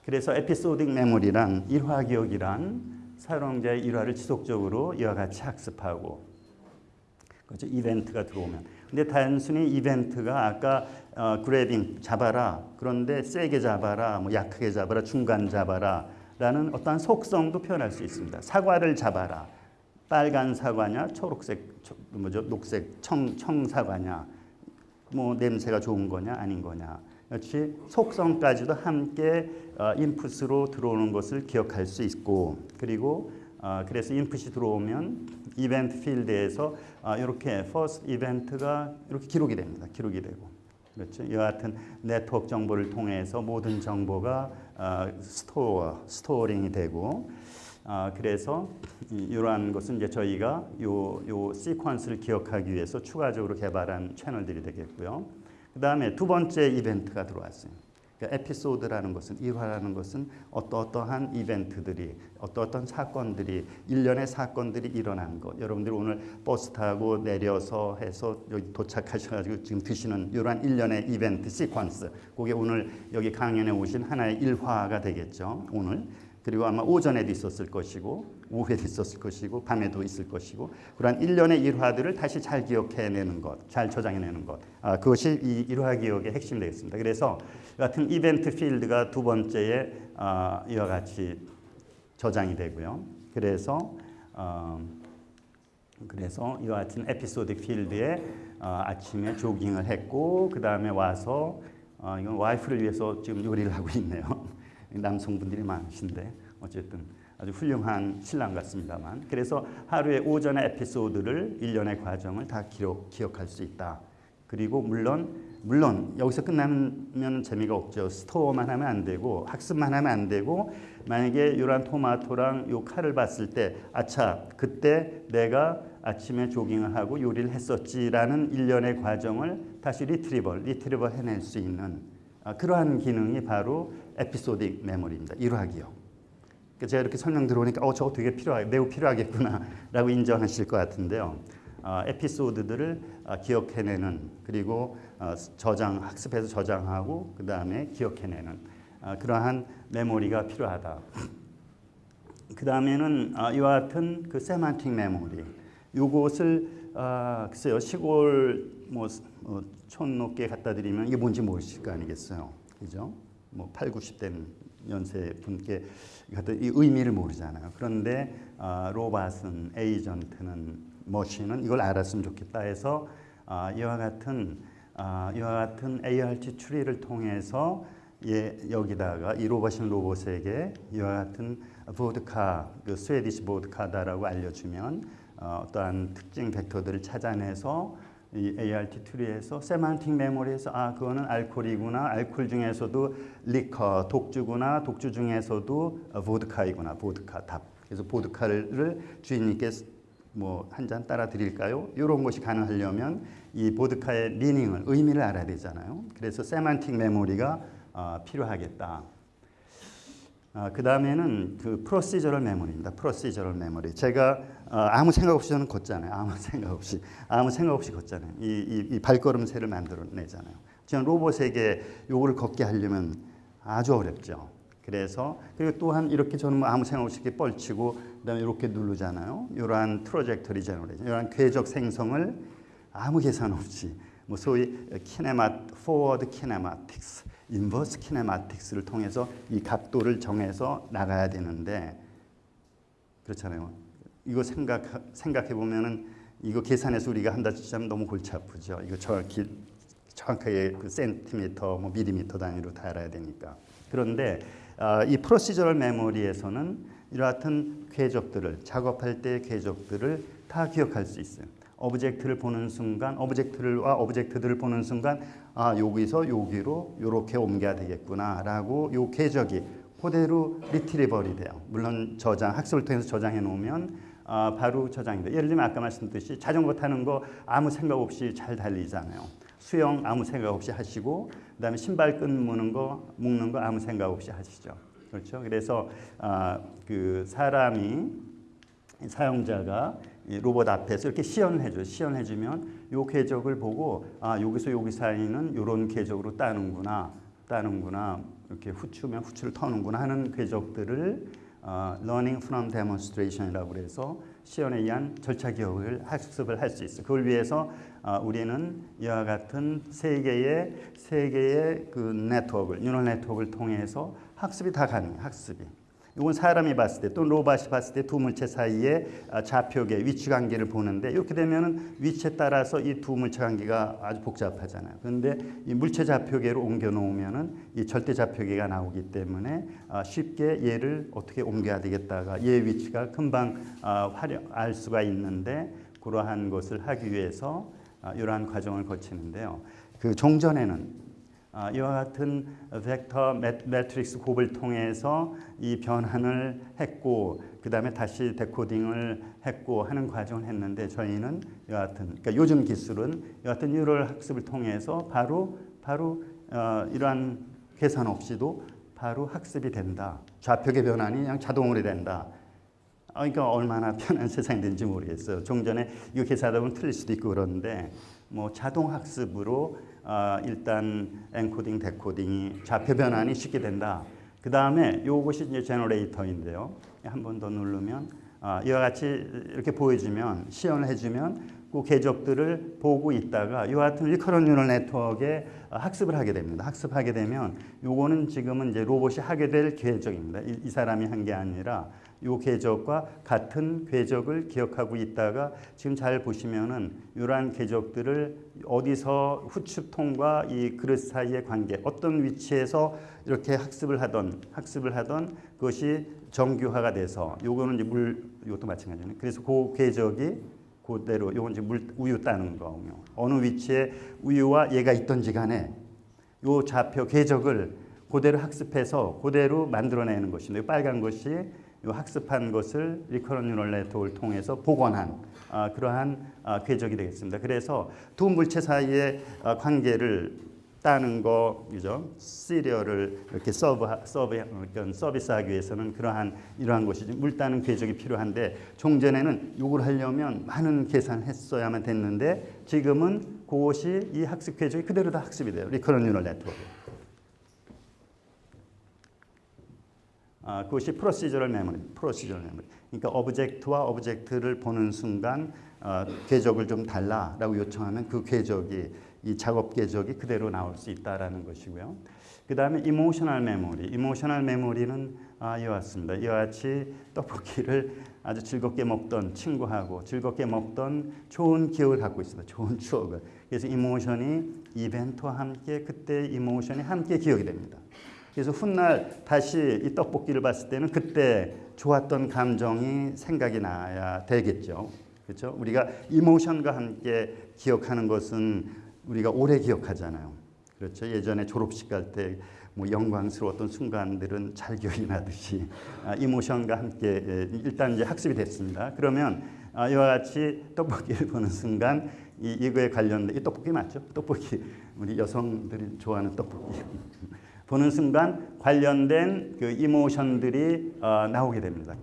그래서 에피소딩 메모리란 일화 기억이란 사용자의 일화를 지속적으로 이와 같이 학습하고 그렇죠? 이벤트가 들어오면. 근데 단순히 이벤트가 아까 어, 그래빙 잡아라. 그런데 세게 잡아라, 뭐 약하게 잡아라, 중간 잡아라. 라는 어떠한 속성도 표현할 수 있습니다. 사과를 잡아라. 빨간 사과냐, 초록색, 초, 뭐죠, 녹색, 청, 청사과냐, 뭐 냄새가 좋은 거냐, 아닌 거냐. 역시 속성까지도 함께 어, 인풋으로 들어오는 것을 기억할 수 있고 그리고 어, 그래서 인풋이 들어오면 이벤트 필드에서 아, 이렇게 first 이벤트가 이렇게 기록이 됩니다. 기록이 되고 그렇죠. 이와 같은 네트워크 정보를 통해서 모든 정보가 어, store storing이 되고 아, 그래서 이러한 것은 이제 저희가 요, 요 시퀀스를 기억하기 위해서 추가적으로 개발한 채널들이 되겠고요. 그 다음에 두 번째 이벤트가 들어왔어요. 그러니까 에피소드라는 것은 일화라는 것은 어떠어떠한 이벤트들이 어떠어떤 사건들이 일련의 사건들이 일어난 것. 여러분들이 오늘 버스 타고 내려서 해서 여기 도착하셔가지고 지금 드시는 이러한 일련의 이벤트 시퀀스. 그게 오늘 여기 강연에 오신 하나의 일화가 되겠죠 오늘 그리고 아마 오전에도 있었을 것이고 오후에도 있었을 것이고 밤에도 있을 것이고 그러한 일련의 일화들을 다시 잘 기억해내는 것, 잘 저장해내는 것 아, 그것이 이 일화 기억의 핵심이 되겠습니다. 그래서 같은 이벤트 필드가 두 번째에 아, 이와 같이 저장이 되고요. 그래서 어, 그래서 이와 같은 에피소드 필드에 어, 아침에 조깅을 했고 그 다음에 와서 어, 이건 와이프를 위해서 지금 요리를 하고 있네요. 남성분들이 많으신데 어쨌든 아주 훌륭한 신랑 같습니다만 그래서 하루의 오전의 에피소드를 일련의 과정을 다 기록, 기억할 수 있다. 그리고 물론 물론 여기서 끝나면 재미가 없죠. store만 하면 안 되고 학습만 하면 안 되고 만약에 이러한 토마토랑 요 칼을 봤을 때 아차 그때 내가 아침에 조깅을 하고 요리를 했었지라는 일련의 과정을 다시 retrieval retrieval 해낼 수 있는 아, 그러한 기능이 바로 에피소딕 메모리입니다. 일화기억. 제가 이렇게 설명 들어오니까 어 저거 되게 필요하 매우 필요하겠구나 라고 (laughs) 인정하실 것 같은데요. 어, 에피소드들을 어, 기억해내는 그리고 어, 저장 학습해서 저장하고 그 다음에 기억해내는 어, 그러한 메모리가 필요하다. 그 다음에는 어, 이와 같은 그 세만틱 메모리. 요것을 아, 글쎄요 시골 뭐 촌 높게 갖다 드리면 이게 뭔지 모르실 거 아니겠어요, 그죠? 뭐 8, 90대는 연세 분께 이 의미를 모르잖아요. 그런데 어, 로봇은 에이전트는 머신은 이걸 알았으면 좋겠다 해서 어, 이와 같은 어, 이와 같은 ART 추리를 통해서 예, 여기다가 이 로봇은 로봇에게 이와 같은 보드카, 그 스웨디시 보드카다라고 알려주면 어, 어떠한 특징 벡터들을 찾아내서 이 ART 트리에서 세만틱 메모리에서 아 그거는 알코올이구나 알코올 중에서도 리커 독주구나 독주 중에서도 보드카이구나 보드카 답 그래서 보드카를 주인님께 뭐 한 잔 따라 드릴까요? 이런 것이 가능하려면 이 보드카의 meaning을 의미를 알아야 되잖아요. 그래서 semantic 메모리가 어, 필요하겠다. 아, 그 다음에는 그 procedural 메모리입니다. procedural 메모리. 제가 어, 아무 생각 없이 저는 걷잖아요. 아무 (laughs) 생각 없이 아무 생각 없이 걷잖아요. 이, 이, 이 발걸음새를 만들어내잖아요. 저는 로봇에게 요거를 걷게 하려면 아주 어렵죠. 그래서 그리고 또한 이렇게 저는 뭐 아무 생각 없이 이렇게 뻗치고 그다음에 이렇게 누르잖아요. 이러한 trajectory generation, 이러한 궤적 생성을 아무 계산 없이 뭐 소위 kinema forward kinematics inverse kinematics를 통해서 이 각도를 정해서 나가야 되는데 그렇잖아요. 이거 생각 생각해 보면은 이거 계산해서 우리가 한다 치자면 너무 골치 아프죠. 이거 정확히 정확하게 그 센티미터, 뭐 밀리미터 단위로 다 알아야 되니까. 그런데 어, 이 procedural 메모리에서는 이러한 궤적들을 작업할 때 궤적들을 다 기억할 수 있어요. object를 보는 순간, object와 object들을 보는 순간, 아 여기서 여기로 이렇게 옮겨야 되겠구나라고 요 궤적이 그대로 retrieval이 돼요. 물론 저장, 학습을 통해서 저장해 놓으면 아, 바로 돼. 예를 들면 아까 말씀드렸듯이 자전거 타는 거 아무 생각 없이 잘 달리잖아요. 수영 아무 생각 없이 하시고 그다음에 신발 끈 무는 거 묶는 거 아무 생각 없이 하시죠. 그렇죠? 그래서 아, 그 사람이 사용자가 로봇 앞에서 이렇게 시연을 해줘요. 시연해 주면 요 궤적을 보고 아 여기서 여기 사이는 요런 궤적으로 따는구나 따는구나 이렇게 후추면 후추를 터는구나 하는 궤적들을 어, learning from demonstration이라고 그래서 시연에 의한 절차 기억을 학습을 할 수 있어. 그걸 위해서 어, 우리는 이와 같은 세 개의 세 개의 그 네트워크를 neural 네트워크를 통해서 학습이 다 가능해. 학습이. 이건 사람이 봤을 때 또는 로봇이 봤을 때 두 물체 사이의 좌표계 위치 관계를 보는데 이렇게 되면은 위치에 따라서 이 두 물체 관계가 아주 복잡하잖아요. 그런데 이 물체 좌표계로 옮겨 놓으면은 이 절대 좌표계가 나오기 때문에 쉽게 얘를 어떻게 옮겨야 되겠다가 얘 위치가 금방 알 수가 있는데 그러한 것을 하기 위해서 이러한 과정을 거치는데요. 그 종전에는 아, 이와 같은 벡터 매트릭스 곱을 통해서 이 변환을 했고 그 다음에 다시 decoding을 했고 하는 과정을 했는데 저희는 이와 같은 그러니까 요즘 기술은 이와 같은 neural 학습을 통해서 바로 바로 어, 이러한 계산 없이도 바로 학습이 된다. 좌표계 변환이 그냥 자동으로 된다. 아, 그러니까 얼마나 편한 (laughs) 세상이 된지 모르겠어요. 종전에 이거 계산하다 보면 틀릴 수도 있고 그러는데 뭐 자동 학습으로 어, 일단 encoding, decoding이 좌표 변환이 쉽게 된다. 그 다음에 요것이 이제 generator인데요. 한 번 더 누르면 어, 이와 같이 이렇게 보여주면 시연을 해주면 그 궤적들을 보고 있다가 이와 같은 리커런 뉴럴 네트워크에 학습을 하게 됩니다. 학습하게 되면 요거는 지금은 이제 로봇이 하게 될 궤적입니다. 이, 이 사람이 한 게 아니라 요 궤적과 같은 궤적을 기억하고 있다가 지금 잘 보시면은 이러한 궤적들을 어디서 후추통과 이 그릇 사이의 관계 어떤 위치에서 이렇게 학습을 하던 학습을 하던 그것이 정규화가 돼서 요거는 이제 물 이것도 마찬가지네. 그래서 그 궤적이 그대로 요건 이제 물 우유 따는 거군요. 어느 위치에 우유와 얘가 있던지 간에 요 좌표 궤적을 그대로 학습해서 그대로 만들어내는 것인데 빨간 것이 학습한 것을 recurrent neural 네트워크를 통해서 복원한 아, 그러한 아, 궤적이 되겠습니다. 그래서 두 물체 사이의 아, 관계를 따는 거, 그죠? 시리얼을 이렇게 서브, 서브, 서비스하기 위해서는 그러한 이러한 것이 물 따는 궤적이 필요한데 종전에는 이걸 하려면 많은 계산을 했어야만 됐는데 지금은 그것이 이 학습 궤적이 그대로 다 학습이 돼요. recurrent neural 네트워크. 아, 그것이 procedural 메모리, procedural 메모리. 그러니까 object와 object를 보는 순간 어, 궤적을 좀 달라라고 요청하면 그 궤적이 이 작업 궤적이 그대로 나올 수 있다라는 것이고요. 그 다음에 emotional 메모리. emotional 메모리는 아, 이와 같습니다. 이와 같이 떡볶이를 아주 즐겁게 먹던 친구하고 즐겁게 먹던 좋은 기억을 갖고 있습니다. 좋은 추억을. 그래서 emotion이 이벤트와 함께 그때 emotion이 함께 기억이 됩니다. 그래서 훗날 다시 이 떡볶이를 봤을 때는 그때 좋았던 감정이 생각이 나야 되겠죠. 그렇죠? 우리가 이모션과 함께 기억하는 것은 우리가 오래 기억하잖아요. 그렇죠. 예전에 졸업식 갈 때 뭐 영광스러웠던 순간들은 잘 기억이 나듯이 아, 이모션과 함께 예, 일단 이제 학습이 됐습니다. 그러면 아, 이와 같이 떡볶이를 (laughs) 보는 순간 이, 이거에 관련된 이 떡볶이 맞죠? 떡볶이 우리 여성들이 좋아하는 떡볶이 보는 순간 관련된 그 이모션들이 어, 나오게 됩니다.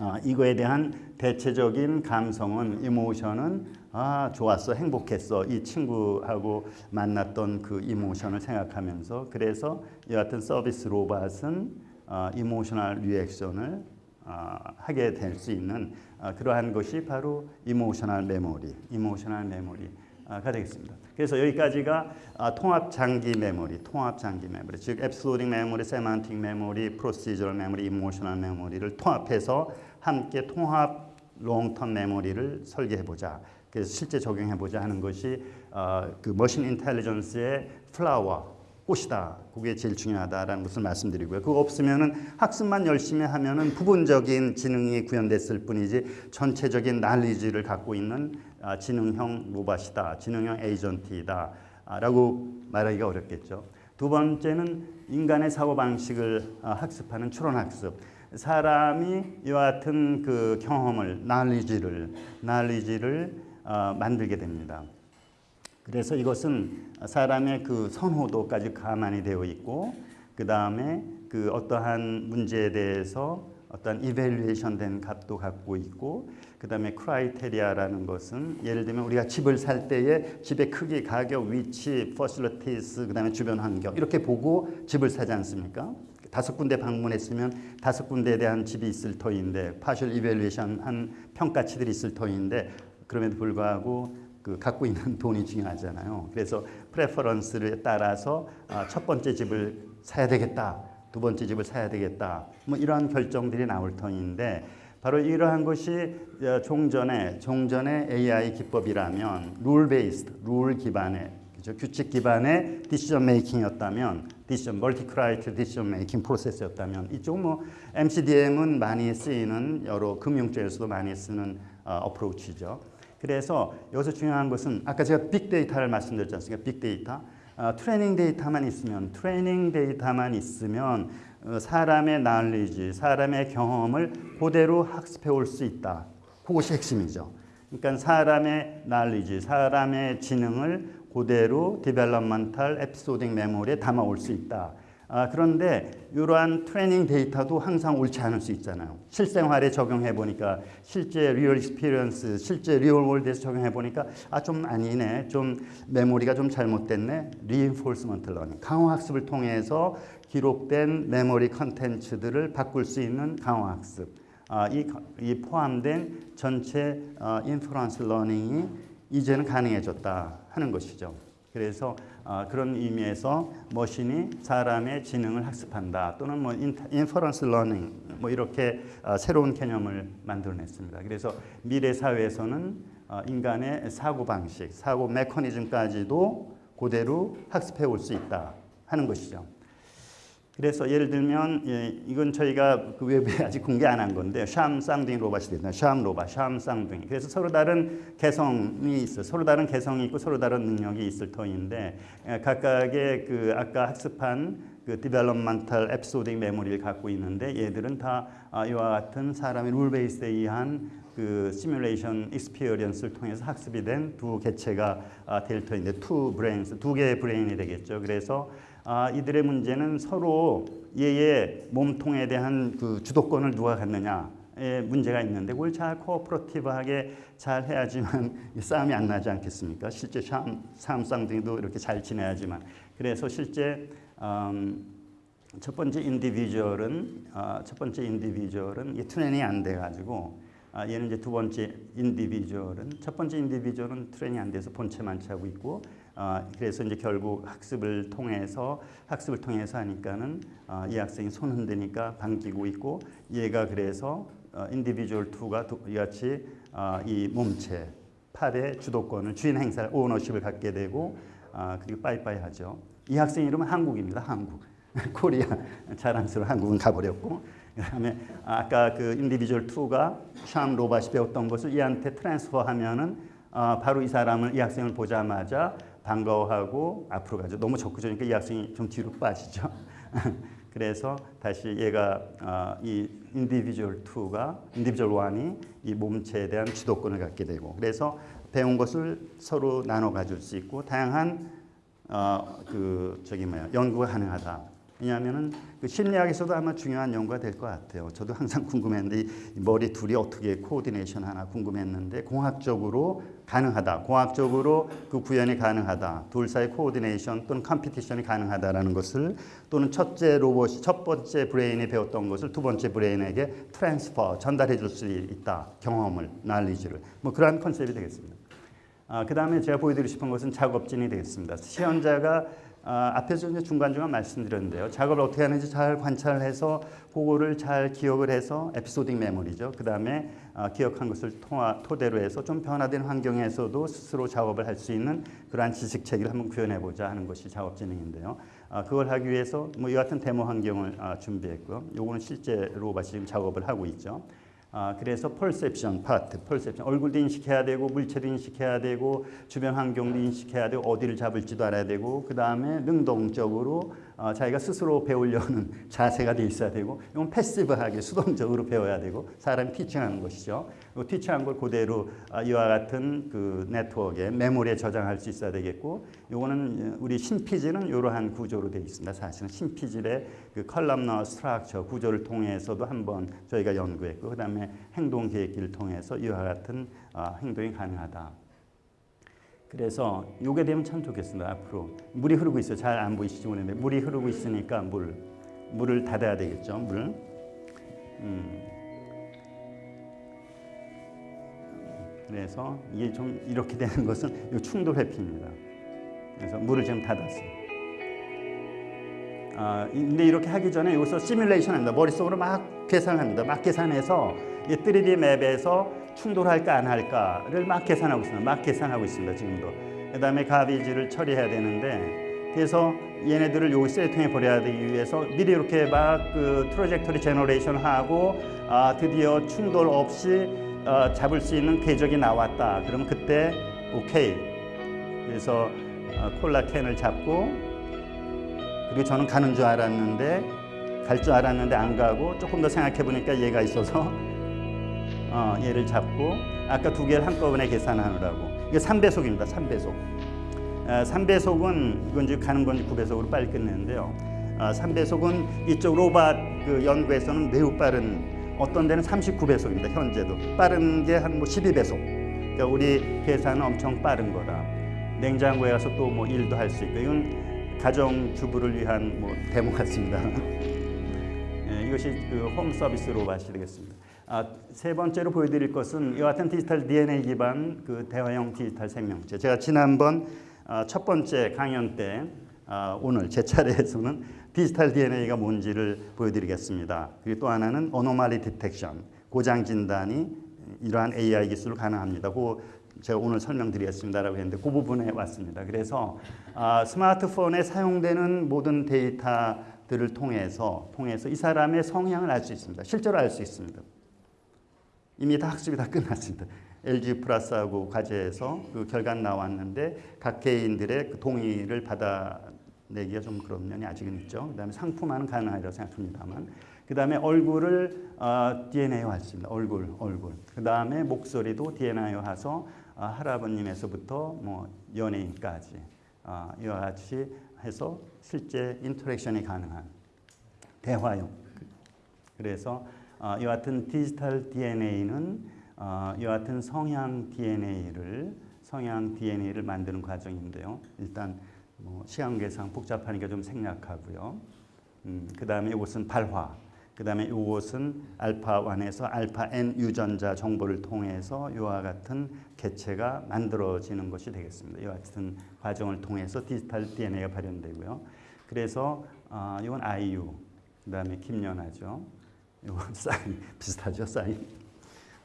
어, 이거에 대한 대체적인 감성은 emotion은 아 좋았어 행복했어 이 친구하고 만났던 그 emotion을 생각하면서 그래서 여하튼 서비스 로봇은 어, emotional reaction을 어, 하게 될 수 있는 어, 그러한 것이 바로 emotional memory emotional memory 가 되겠습니다. 그래서 여기까지가 아, 통합 장기 메모리, 통합 장기 메모리, 즉 episodic memory, semantic memory, procedural memory, emotional memory를 통합해서 함께 통합 long-term memory를 설계해 보자. 그래서 실제 적용해 보자 하는 것이 어, 그 machine intelligence의 flower 꽃이다. 그게 제일 중요하다라는 것을 말씀드리고요. 그거 없으면은 학습만 열심히 하면은 부분적인 지능이 구현됐을 뿐이지 전체적인 난리지를 갖고 있는 아, 지능형 로봇이다. 지능형 에이전트이다. 아, 라고 말하기가 어렵겠죠. 두 번째는 인간의 사고 방식을 아, 학습하는 추론 학습. 사람이 이와 같은 그 경험을 난리지를 난리지를 어, 만들게 됩니다. 그래서 이것은 사람의 그 선호도까지 감안이 되어 있고 그 다음에 그 어떠한 문제에 대해서 어떤 evaluation 된 값도 갖고 있고 그 다음에 criteria라는 것은 예를 들면 우리가 집을 살 때에 집의 크기, 가격, 위치, facilities 그 다음에 주변 환경 이렇게 보고 집을 사지 않습니까? 다섯 군데 방문했으면 다섯 군데에 대한 집이 있을 터인데 partial evaluation 한 평가치들이 있을 터인데 그럼에도 불구하고 그 갖고 있는 (laughs) 돈이 중요하잖아요. 그래서 preference를 따라서 아, 첫 번째 집을 사야 되겠다. 두 번째 집을 사야 되겠다. 뭐 이러한 결정들이 나올 터인데 바로 이러한 것이 어, 종전에 종전의 AI 기법이라면 rule-based, 룰 기반의 그죠? 규칙 기반의 decision making이었다면 decision multi-criteria decision making process였다면 이쪽 뭐 MCDM은 많이 쓰이는 여러 금융 쪽에서도 많이 쓰는 어, approach죠. 그래서 여기서 중요한 것은 아까 제가 빅데이터를 말씀드렸지 않습니까? 빅데이터. 어, training data만 있으면 training data만 있으면 어, 사람의 knowledge, 사람의 경험을 그대로 학습해 올 수 있다. 그것이 핵심이죠. 그러니까 사람의 knowledge, 사람의 지능을 그대로 developmental episodic memory에 담아 올 수 있다. 아, 그런데 이러한 training data도 항상 옳지 않을 수 있잖아요. 실생활에 적용해 보니까 실제 real experience, 실제 real world에서 적용해 보니까 아 좀 아니네. 좀 메모리가 좀 잘못됐네. reinforcement learning. 강화 학습을 통해서 기록된 memory contents들을 바꿀 수 있는 강화 학습. 아, 이, 이 포함된 전체 어, inference learning이 이제는 가능해졌다 하는 것이죠. 그래서 어, 그런 의미에서 machine이 사람의 지능을 학습한다 또는 뭐 inference learning 뭐 이렇게 어, 새로운 개념을 만들어냈습니다. 그래서 미래 사회에서는 어, 인간의 사고 방식, 사고 메커니즘까지도 그대로 학습해 올 수 있다 하는 것이죠. 그래서 예를 들면 예, 이건 저희가 그 외부에 아직 공개 안 한 건데 샴 쌍둥이 로봇이 됐나 샴 로봇, 샴 쌍둥이. 그래서 서로 다른 개성이 있어, 서로 다른 개성이 있고 서로 다른 능력이 있을 터인데 예, 각각의 그 아까 학습한 그 developmental episodic memory를 갖고 있는데 얘들은 다 아, 이와 같은 사람의 rule base에 의한 그 simulation experience를 통해서 학습이 된 두 개체가 아, 될 터인데 two brains 두 개의 브레인이 되겠죠. 그래서 아, 이들의 문제는 서로 얘의 몸통에 대한 그 주도권을 누가 갖느냐의 문제가 있는데 그걸 잘 cooperative하게 잘 해야지만 (laughs) 싸움이 안 나지 않겠습니까? 실제 샴 쌍둥이도 이렇게 잘 지내야지만 그래서 실제 음, 첫 번째 individual은 어, 첫 번째 individual은 이 training이 안 돼가지고 아, 얘는 이제 두 번째 individual은 첫 번째 individual은 training 안 돼서 본체만체하고 있고 어, 그래서 이제 결국 학습을 통해서 학습을 통해서 하니까는 어, 이 학생이 손 흔드니까 반기고 있고 얘가 그래서 어, individual two가 이같이 어, 이 몸체 팔의 주도권을 주인 행사 ownership을 갖게 되고 아, 그리고 빠이빠이 하죠. 이 학생 이름은 한국입니다. 한국. (laughs) 코리아 자랑스러운 한국은 가버렸고 그다음에 아까 그 individual 2가 샴 로봇이 배웠던 것을 얘한테 transfer 하면은 어, 바로 이 사람을 이 학생을 보자마자 반가워하고 앞으로 가죠. 너무 적극적이니까 이 학생이 좀 뒤로 빠지죠. (laughs) 그래서 다시 얘가 어, 이 individual 2가 individual 1이 이 몸체에 대한 주도권을 갖게 되고 그래서 배운 것을 서로 나눠 가질 수 있고 다양한 어, 그 저기 뭐야 연구가 가능하다. 왜냐하면은 그 심리학에서도 아마 중요한 연구가 될 것 같아요. 저도 항상 궁금했는데 이 머리 둘이 어떻게 coordination 하나 궁금했는데 공학적으로 가능하다. 공학적으로 그 구현이 가능하다. 둘 사이 coordination 또는 competition이 가능하다라는 것을 또는 첫째 로봇이 첫 번째 brain이 배웠던 것을 두 번째 brain에게 transfer 전달해 줄 수 있다. 경험을, 날리지를. 뭐 그러한 concept이 되겠습니다. 아, 그 다음에 제가 보여드리고 싶은 것은 작업 지능이 되겠습니다. 시연자가 아, 앞에서 이제 중간중간 말씀드렸는데요. 작업을 어떻게 하는지 잘 관찰해서 그거를 잘 기억을 해서 episodic memory죠. 그 다음에 아, 기억한 것을 통화, 토대로 해서 좀 변화된 환경에서도 스스로 작업을 할 수 있는 그러한 지식 체계를 한번 구현해보자 하는 것이 작업 진행인데요. 아, 그걸 하기 위해서 뭐 이 같은 데모 환경을 아, 준비했고요. 요거는 실제로 지금 작업을 하고 있죠. 아, 그래서 펄셉션 파트, 펄셉션 얼굴도 인식해야 되고 물체도 인식해야 되고 주변 환경도 인식해야 되고 어디를 잡을지도 알아야 되고 그 다음에 능동적으로 어, 자기가 스스로 배우려는 (laughs) 자세가 돼 있어야 되고 이건 패시브하게 수동적으로 배워야 되고 사람이 티칭하는 것이죠. teaching한 걸 그대로 어, 이와 같은 그 네트워크에 메모리에 저장할 수 있어야 되겠고 이거는 우리 신피질은 이러한 구조로 되어 있습니다. 사실은 신피질의 그 columnar structure 구조를 통해서도 한번 저희가 연구했고 그 다음에 행동 계획기를 통해서 이와 같은 어, 행동이 가능하다. 그래서 요게 되면 참 좋겠습니다. 앞으로 물이 흐르고 있어요. 잘 안 보이시죠? 모르는데 물이 흐르고 있으니까 물 물을 닫아야 되겠죠. 물. 음. 그래서 이게 좀 이렇게 되는 것은 요 충돌 회피입니다. 그래서 물을 지금 닫았어요. 아, 근데 이렇게 하기 전에 여기서 시뮬레이션 합니다. 머릿속으로 막 계산합니다. 막 계산해서 이 3D 맵에서 충돌할까 안 할까를 막 계산하고 있습니다. 막 계산하고 있습니다. 지금도. 그 다음에 가비지를 처리해야 되는데 그래서 얘네들을 여기 셀통에 버려야 되기 위해서 미리 이렇게 막 그 trajectory generation 하고 아, 드디어 충돌 없이 어, 잡을 수 있는 궤적이 나왔다. 그러면 그때 오케이. 그래서 어, 콜라 캔을 잡고 그리고 저는 가는 줄 알았는데 갈 줄 알았는데 안 가고 조금 더 생각해 보니까 얘가 있어서 어, 얘를 잡고 아까 두 개를 한꺼번에 계산하느라고 이게 3배속입니다. 3배속. 어, 3배속은 이건 지금 가는 건지 9배속으로 빨리 끝내는데요. 어, 3배속은 이쪽 로봇 그 연구에서는 매우 빠른 어떤 데는 39배속입니다. 현재도 빠른 게 한 뭐 12배속. 그러니까 우리 계산은 엄청 빠른 거다. 냉장고에 가서 또 뭐 일도 할 수 있고 이건 가정 주부를 위한 뭐 데모 같습니다. (laughs) 예, 이것이 그 홈 서비스 로봇이 되겠습니다. 아, 세 번째로 보여드릴 것은 이와 같은 디지털 DNA 기반 그 대화형 디지털 생명체. 제가 지난번 아, 첫 번째 강연 때 아, 오늘 제 차례에서는 디지털 DNA가 뭔지를 보여드리겠습니다. 그리고 또 하나는 어노말리 디텍션, 고장 진단이 이러한 AI 기술로 가능합니다. 그 제가 오늘 설명드리겠습니다라고 했는데 그 부분에 왔습니다. 그래서 아, 스마트폰에 사용되는 모든 데이터들을 통해서 통해서 이 사람의 성향을 알 수 있습니다. 실제로 알 수 있습니다. 이미 다 학습이 다 끝났습니다. LG 플러스하고 과제에서 그 결과 나왔는데 각 개인들의 그 동의를 받아내기가 좀 그런 면이 아직은 있죠. 그 다음에 상품화는 가능하리라고 생각합니다만 그 다음에 얼굴을 어, DNA화 했습니다. 얼굴, 얼굴. 그 다음에 목소리도 DNA화해서 어, 할아버님에서부터 뭐 연예인까지 어, 이와 같이 해서 실제 interaction이 가능한 대화용. 그래서 어, 이와 같은 디지털 DNA는 어, 이와 같은 성향 DNA를 성향 DNA를 만드는 과정인데요. 일단 뭐 시간 계상 복잡하니까 좀 생략하고요. 음, 그 다음에 이것은 발화. 그 다음에 이것은 알파 1에서 알파 n 유전자 정보를 통해서 이와 같은 개체가 만들어지는 것이 되겠습니다. 이와 같은 과정을 통해서 디지털 DNA가 발현되고요. 그래서 어, 이건 IU, 그 다음에 김연아죠. 이건 (laughs) 사인 비슷하죠, 사인.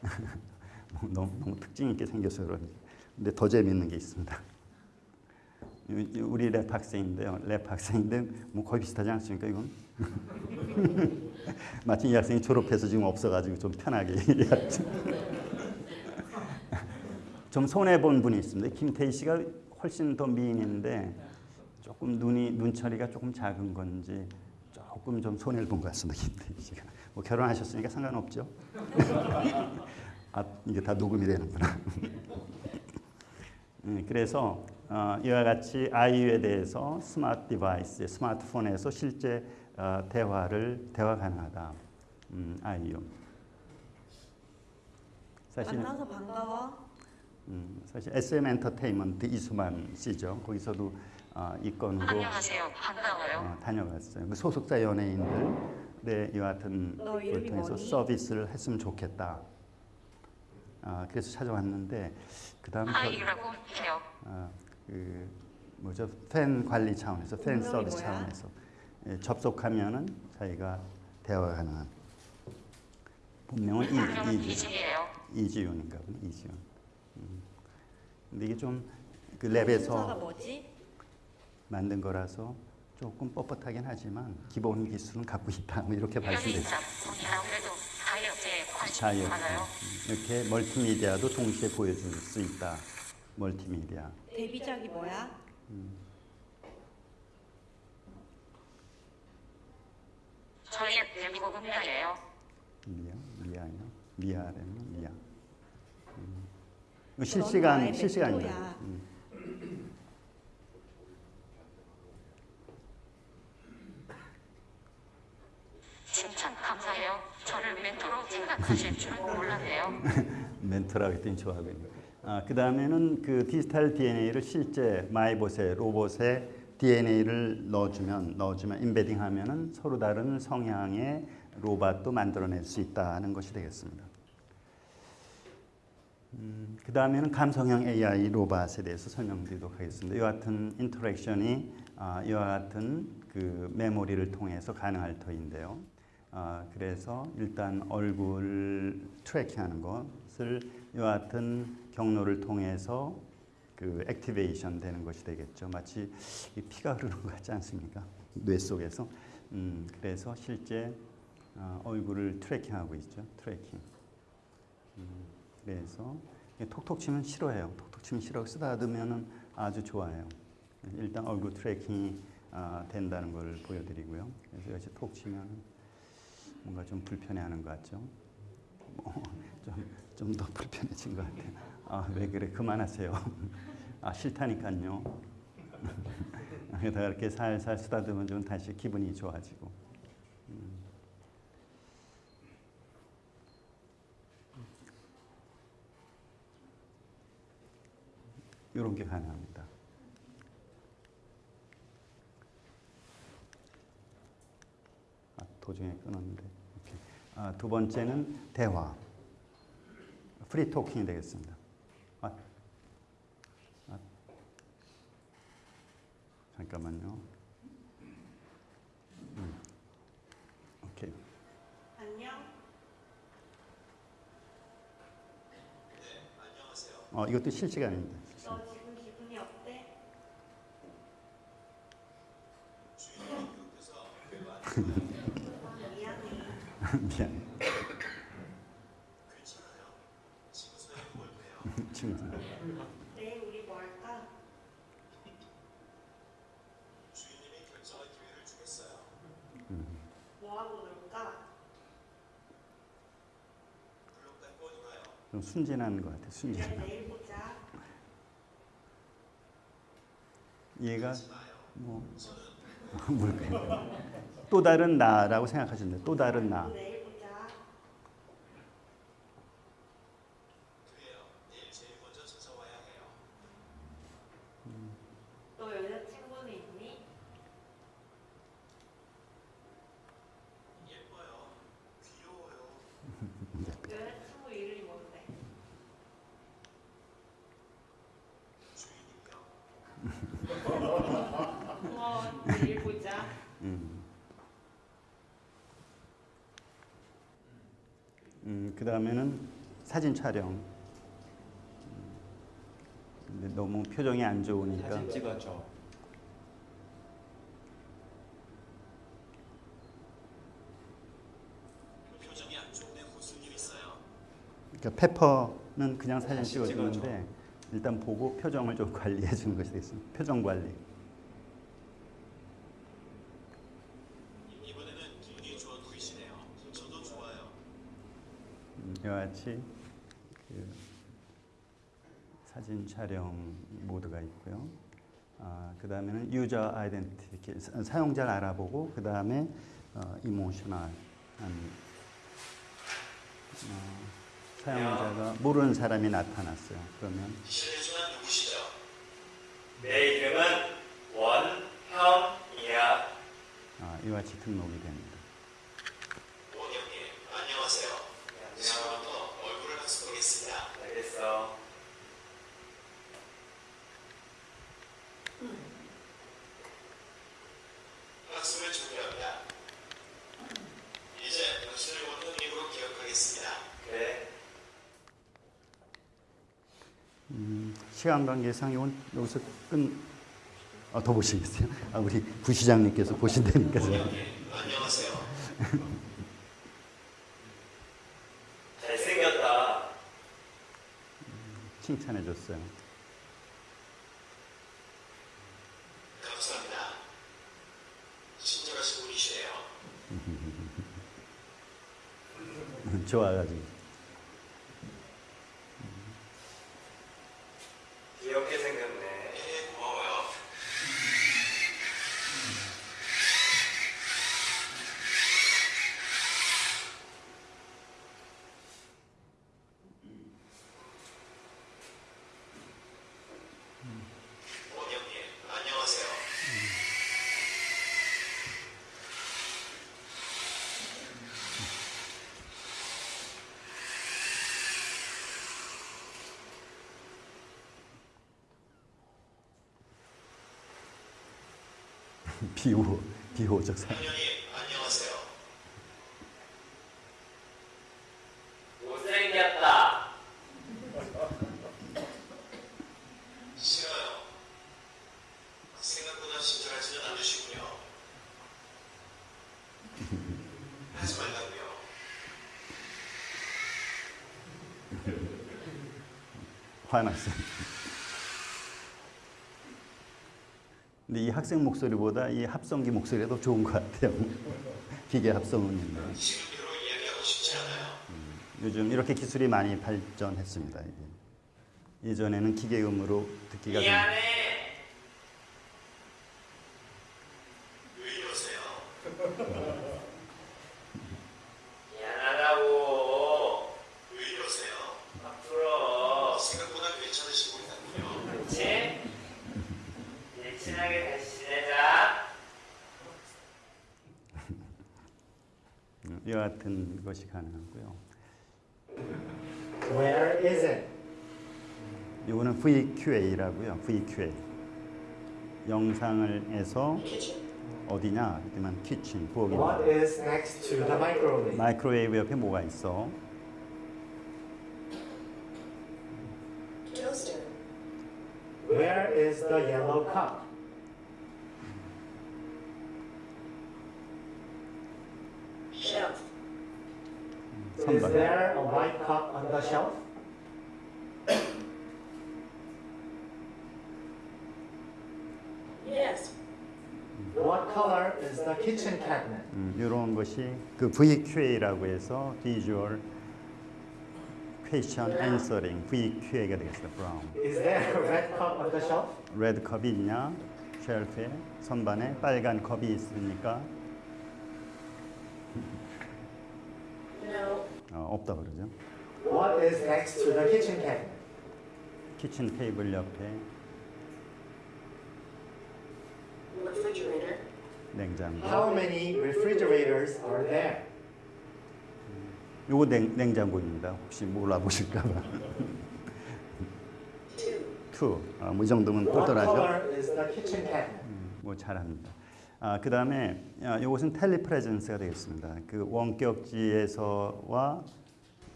(laughs) 너무, 너무 특징 있게 생겨서 그런지. 근데 더 재밌는 게 있습니다. 우리 lab 학생인데요. lab 학생인데 뭐 거의 비슷하지 않습니까 이건? (laughs) 마침 이 학생이 졸업해서 지금 없어가지고 좀 편하게. 좀 손해 본 분이 있습니다. 김태희 씨가 훨씬 더 미인인데 조금 눈이 눈 처리가 조금 작은 건지 조금 좀 손해를 본 것 같습니다. (laughs) 씨가 뭐 결혼하셨으니까 상관없죠. (laughs) 아 이게 다 녹음이 되는구나. (laughs) 음, 그래서 어, 이와 같이 아이유에 대해서 smart device, 스마트폰에서 실제 어, 대화를 대화 가능하다. 음, 아이유. 사실 만나서 반가워. 음, 사실 SM 엔터테인먼트 이수만 씨죠. 거기서도 어, 이 건으로 안녕하세요. 반가워요. 어, 다녀갔어요. 그 소속사 연예인들 이와 같은 너걸 통해서 뭐니? 서비스를 했으면 좋겠다. 아, 그래서 찾아왔는데 그 다음 아이유라고 해요. 아, 그 뭐죠 팬 관리 차원에서 팬 서비스 뭐야? 차원에서 예, 접속하면은 자기가 대화 가능한 본명은 이, 이지. 이지윤인가 보네 이지윤. 음. 근데 이게 좀그 순서가 랩에서 뭐지? 만든 거라서 조금 뻣뻣하긴 하지만 기본 기술은 갖고 있다 뭐 이렇게. 음, 이렇게 멀티미디어도 동시에 보여줄 수 있다. 멀티미디어. 데뷔작이 뭐야? 저희는 대미국 음녀예요. 미아, 미아요. 미아라면 미아. 음. 실시간. 멘토야. 음. 칭찬 감사해요. 저를 멘토로 생각하실 줄은 몰랐네요. 했더니 좋아하고 있네. 아, 그 다음에는 그 디지털 DNA를 실제 마이봇에 로봇에 DNA를 넣어주면 넣어주면 embedding 하면은 서로 다른 성향의 로봇도 만들어낼 수 있다는 것이 되겠습니다. 음, 그 다음에는 감성형 AI 로봇에 대해서 설명드리도록 하겠습니다. 이와 같은 interaction이 아, 이와 같은 그 메모리를 통해서 가능할 터인데요. 아, 그래서 일단 얼굴 tracking하는 것을 이와 같은 경로를 통해서 그 activation 되는 것이 되겠죠. 마치 이 피가 흐르는 것 같지 않습니까? 뇌 속에서. 음, 그래서 실제 어, 얼굴을 tracking하고 있죠. tracking. 음, 그래서 톡톡 치면 싫어해요. 톡톡 치면 싫어하고 쓰다듬으면 아주 좋아요. 일단 얼굴 tracking이 아, 된다는 걸 보여드리고요. 그래서 여기서 톡 치면 뭔가 좀 불편해하는 것 같죠. 뭐, (laughs) 좀 더 불편해진 것 같아요. 아, 왜 그래? 그만하세요. 아, 싫다니까요. 게다가 이렇게 살살 쓰다듬으면 좀 다시 기분이 좋아지고. 음. 이런 게 가능합니다. 아, 도중에 끊었는데. 아, 두 번째는 대화. free talking이 되겠습니다. 아, 아, 잠깐만요. 음. 오케이. 안녕. 어, 이것도 실시간입니다. 너 지금 기분이 어때? 미안해. 미안. 친구. 내일 우리 뭐 할까? 뭐 하고 놀까? 좀 순진한 것 같아. 순진. 그래 내일 보자. 얘가 뭐 (laughs) 뭘까요? 또 다른 나라고 생각하시는데 또 다른 나. 내일 보자. 너 여자친구는 있니? 고마워. 내일 보자. 음. 음, 그 다음에는 사진 촬영. 음, 근데 너무 표정이 안 좋으니까 사진 찍어줘. 그러니까 페퍼는 그냥 사진 찍어주는데 일단 보고 표정을 좀 관리해 주는 것이 되겠습니다. 표정 관리. 이번에는 분위기 좋아 보이시네요. 저도 좋아요. 음, 이와 같이 그 사진 촬영 모드가 있고요. 아, 그 다음에는 유저 아이덴티티 사용자를 알아보고 그 다음에 어, 이모셔널한 어, 사용자가 모르는 사람이 나타났어요. 그러면 실례지만 누구시죠? 내 이름은 원형이야. 아, 이와 같이 등록이 됩니다. 원영님, 안녕하세요. 지금부터 얼굴을 학습하겠습니다. 알겠어. 학습을 준비합니다. 이제 당신을 원영님으로 기억하겠습니다. 그래. 음, 관계상 이건 여기서 끝. 아, 더 보시겠어요? 아, 우리 부시장님께서 보신다니까. 원영님, 안녕하세요. (laughs) 잘생겼다. 칭찬해 줬어요. 감사합니다. 친절하신 분이시네요. (laughs) 좋아가지고. 귀엽게 생겼네. 네, 고마워요. 원영님, 안녕하세요. 비호, 비호적 사 원영님, 안녕하세요. 못생겼다. 싫어요. 생각보다 친절하지는 않으시군요. 하지 말라고요. 화났어요. 근데 이 학생 목소리보다 이 합성기 목소리가 더 좋은 것 같아요. (laughs) 기계 합성은. 않아요. 요즘 이렇게 기술이 많이 발전했습니다. 이게. 예전에는 기계음으로 듣기가 좀 미안해. 왜 이러세요? 미안하다고. 왜 이러세요? 앞으로. 생각보다 괜찮으신 분이군요. 그치? 이제 친하게 다시 지내자. 음, 이와 같은 것이 가능하고요. Where is it? 이거는 VQA라고요. VQA. 영상을 해서 어디냐? 그러면 키친, What 부엌입니다. is next to the microwave? 마이크로웨이브 옆에 뭐가 있어? Toaster. Where is the yellow cup? Shelf. Is there a white cup on the shelf? Yes. What color is the kitchen cabinet? 음, 이런 것이 그 VQA라고 해서 Visual Question Answering VQA가 되겠어요. Brown. Is there a red cup on the shelf? 레드 컵이 있냐? 쉘프에 선반에 빨간 컵이 있으니까 No. 어, 없다 그러죠. What is next to the kitchen cabinet? 키친 테이블 옆에 Refrigerator. 냉장고. How many refrigerators are there? 요거 냉, 냉장고입니다. 혹시 몰라보실까봐. Two. 2. 어, 뭐이 정도면 똘똘하죠. color is the kitchen cabinet? 뭐 잘합니다. 아, 그 다음에 아, 이것은 telepresence가 되겠습니다. 그 원격지에서와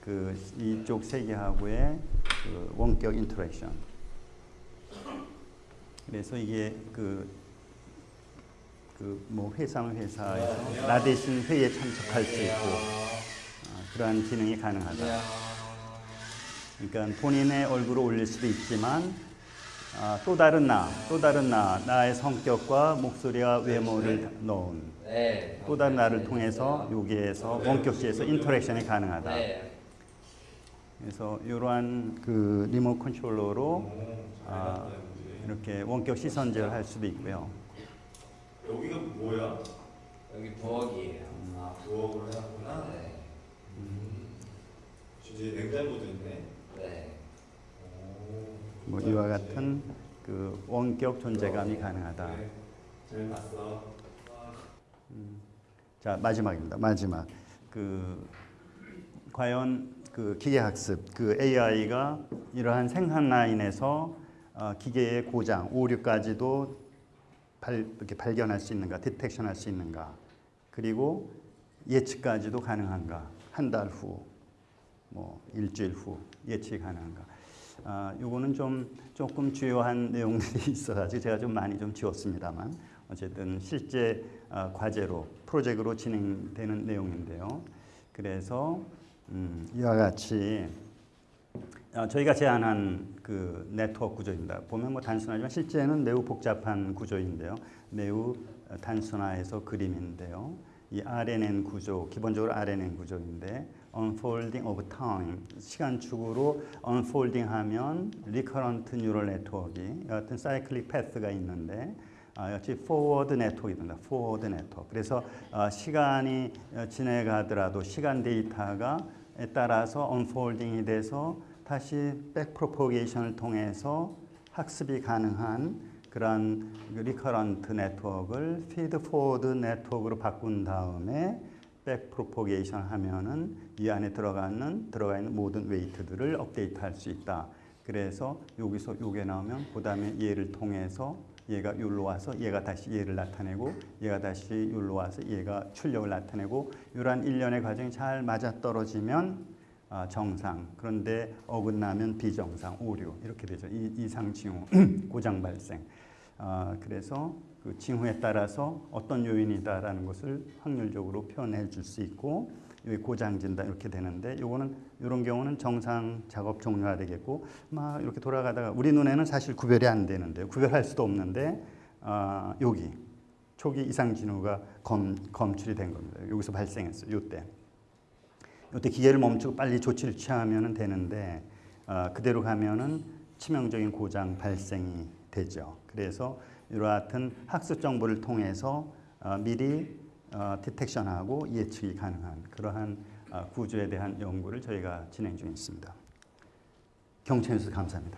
그 이쪽 세계하고의 그 원격 interaction. 그래서 이게 그 그 뭐 회사면 회사에서 나 대신 회의에 참석할 수 있고 아, 그러한 기능이 가능하다. 그러니까 본인의 얼굴을 올릴 수도 있지만 아, 또 다른 나, 또 다른 나, 나의 성격과 목소리와 외모를 넣은 네. 또 다른 나를 통해서 여기에서 원격지에서 interaction이 가능하다. 네. 그래서 이러한 그 remote controller로 아, 이렇게 원격 시선 제어를 할 수도 있고요. 여기가 뭐야? 여기 부엌이에요. 아 부엌으로 해놨구나. 네. 진짜 냉장고도 있네. 네. 오. 뭐 이와 같은 그 원격 존재감이 가능하다. 그래. 잘 봤어. 자 마지막입니다. 마지막 그 과연 그 기계학습 그 AI가 이러한 생산 라인에서 어, 기계의 고장 오류까지도 발, 이렇게 발견할 수 있는가, 디텍션 할 수 있는가, 그리고 예측까지도 가능한가, 한 달 후, 뭐 일주일 후 예측이 가능한가. 아, 요거는 좀 조금 주요한 (laughs) 내용들이 있어가지고 제가 좀 많이 좀 지웠습니다만 어쨌든 실제 아, 과제로 프로젝트로 진행되는 내용인데요. 그래서 음, 이와 같이 아, 저희가 제안한 그 네트워크 구조입니다. 보면 뭐 단순하지만 실제는 매우 복잡한 구조인데요. 매우 어, 단순화해서 그림인데요. 이 RNN 구조, 기본적으로 RNN 구조인데 unfolding of time, 시간축으로 unfolding 하면 recurrent neural network이 어떤 cyclic path가 있는데 아, 역시 forward 네트워크입니다. forward 네트워크. 그래서 어, 시간이 어, 지나가더라도 시간 데이터가 에 따라서 unfolding이 돼서 다시 백 프로포게이션을 통해서 학습이 가능한 그러한 recurrent network를 feed forward network로 바꾼 다음에 back propagation 하면은 이 안에 들어가는 들어가 있는 모든 weight들을 업데이트할 수 있다. 그래서 여기서 요게 나오면 그다음에 얘를 통해서 얘가 여기로 와서 얘가 다시 얘를 나타내고 얘가 다시 여기로 와서 얘가 출력을 나타내고 이러한 일련의 과정이 잘 맞아떨어지면 아, 정상. 그런데 어긋나면 비정상 오류. 이렇게 되죠. 이, 이상 징후 (clears throat) 고장 발생. 아, 그래서 그 징후에 따라서 어떤 요인이다라는 것을 확률적으로 표현해 줄 수 있고 고장 진단 이렇게 되는데 요거는 이런 경우는 정상 작업 종료가 되겠고 막 이렇게 돌아가다가 우리 눈에는 사실 구별이 안 되는데 구별할 수도 없는데 아, 여기 초기 이상 징후가 검, 검출이 된 겁니다 여기서 발생했어요 요때 이때 기계를 멈추고 빨리 조치를 취하면 되는데 어, 그대로 가면은 치명적인 고장 발생이 되죠. 그래서 이러한 학습 정보를 통해서 어, 미리 어, 디텍션하고 예측이 가능한 그러한 어, 구조에 대한 연구를 저희가 진행 중에 있습니다. 경청해 주셔서 감사합니다.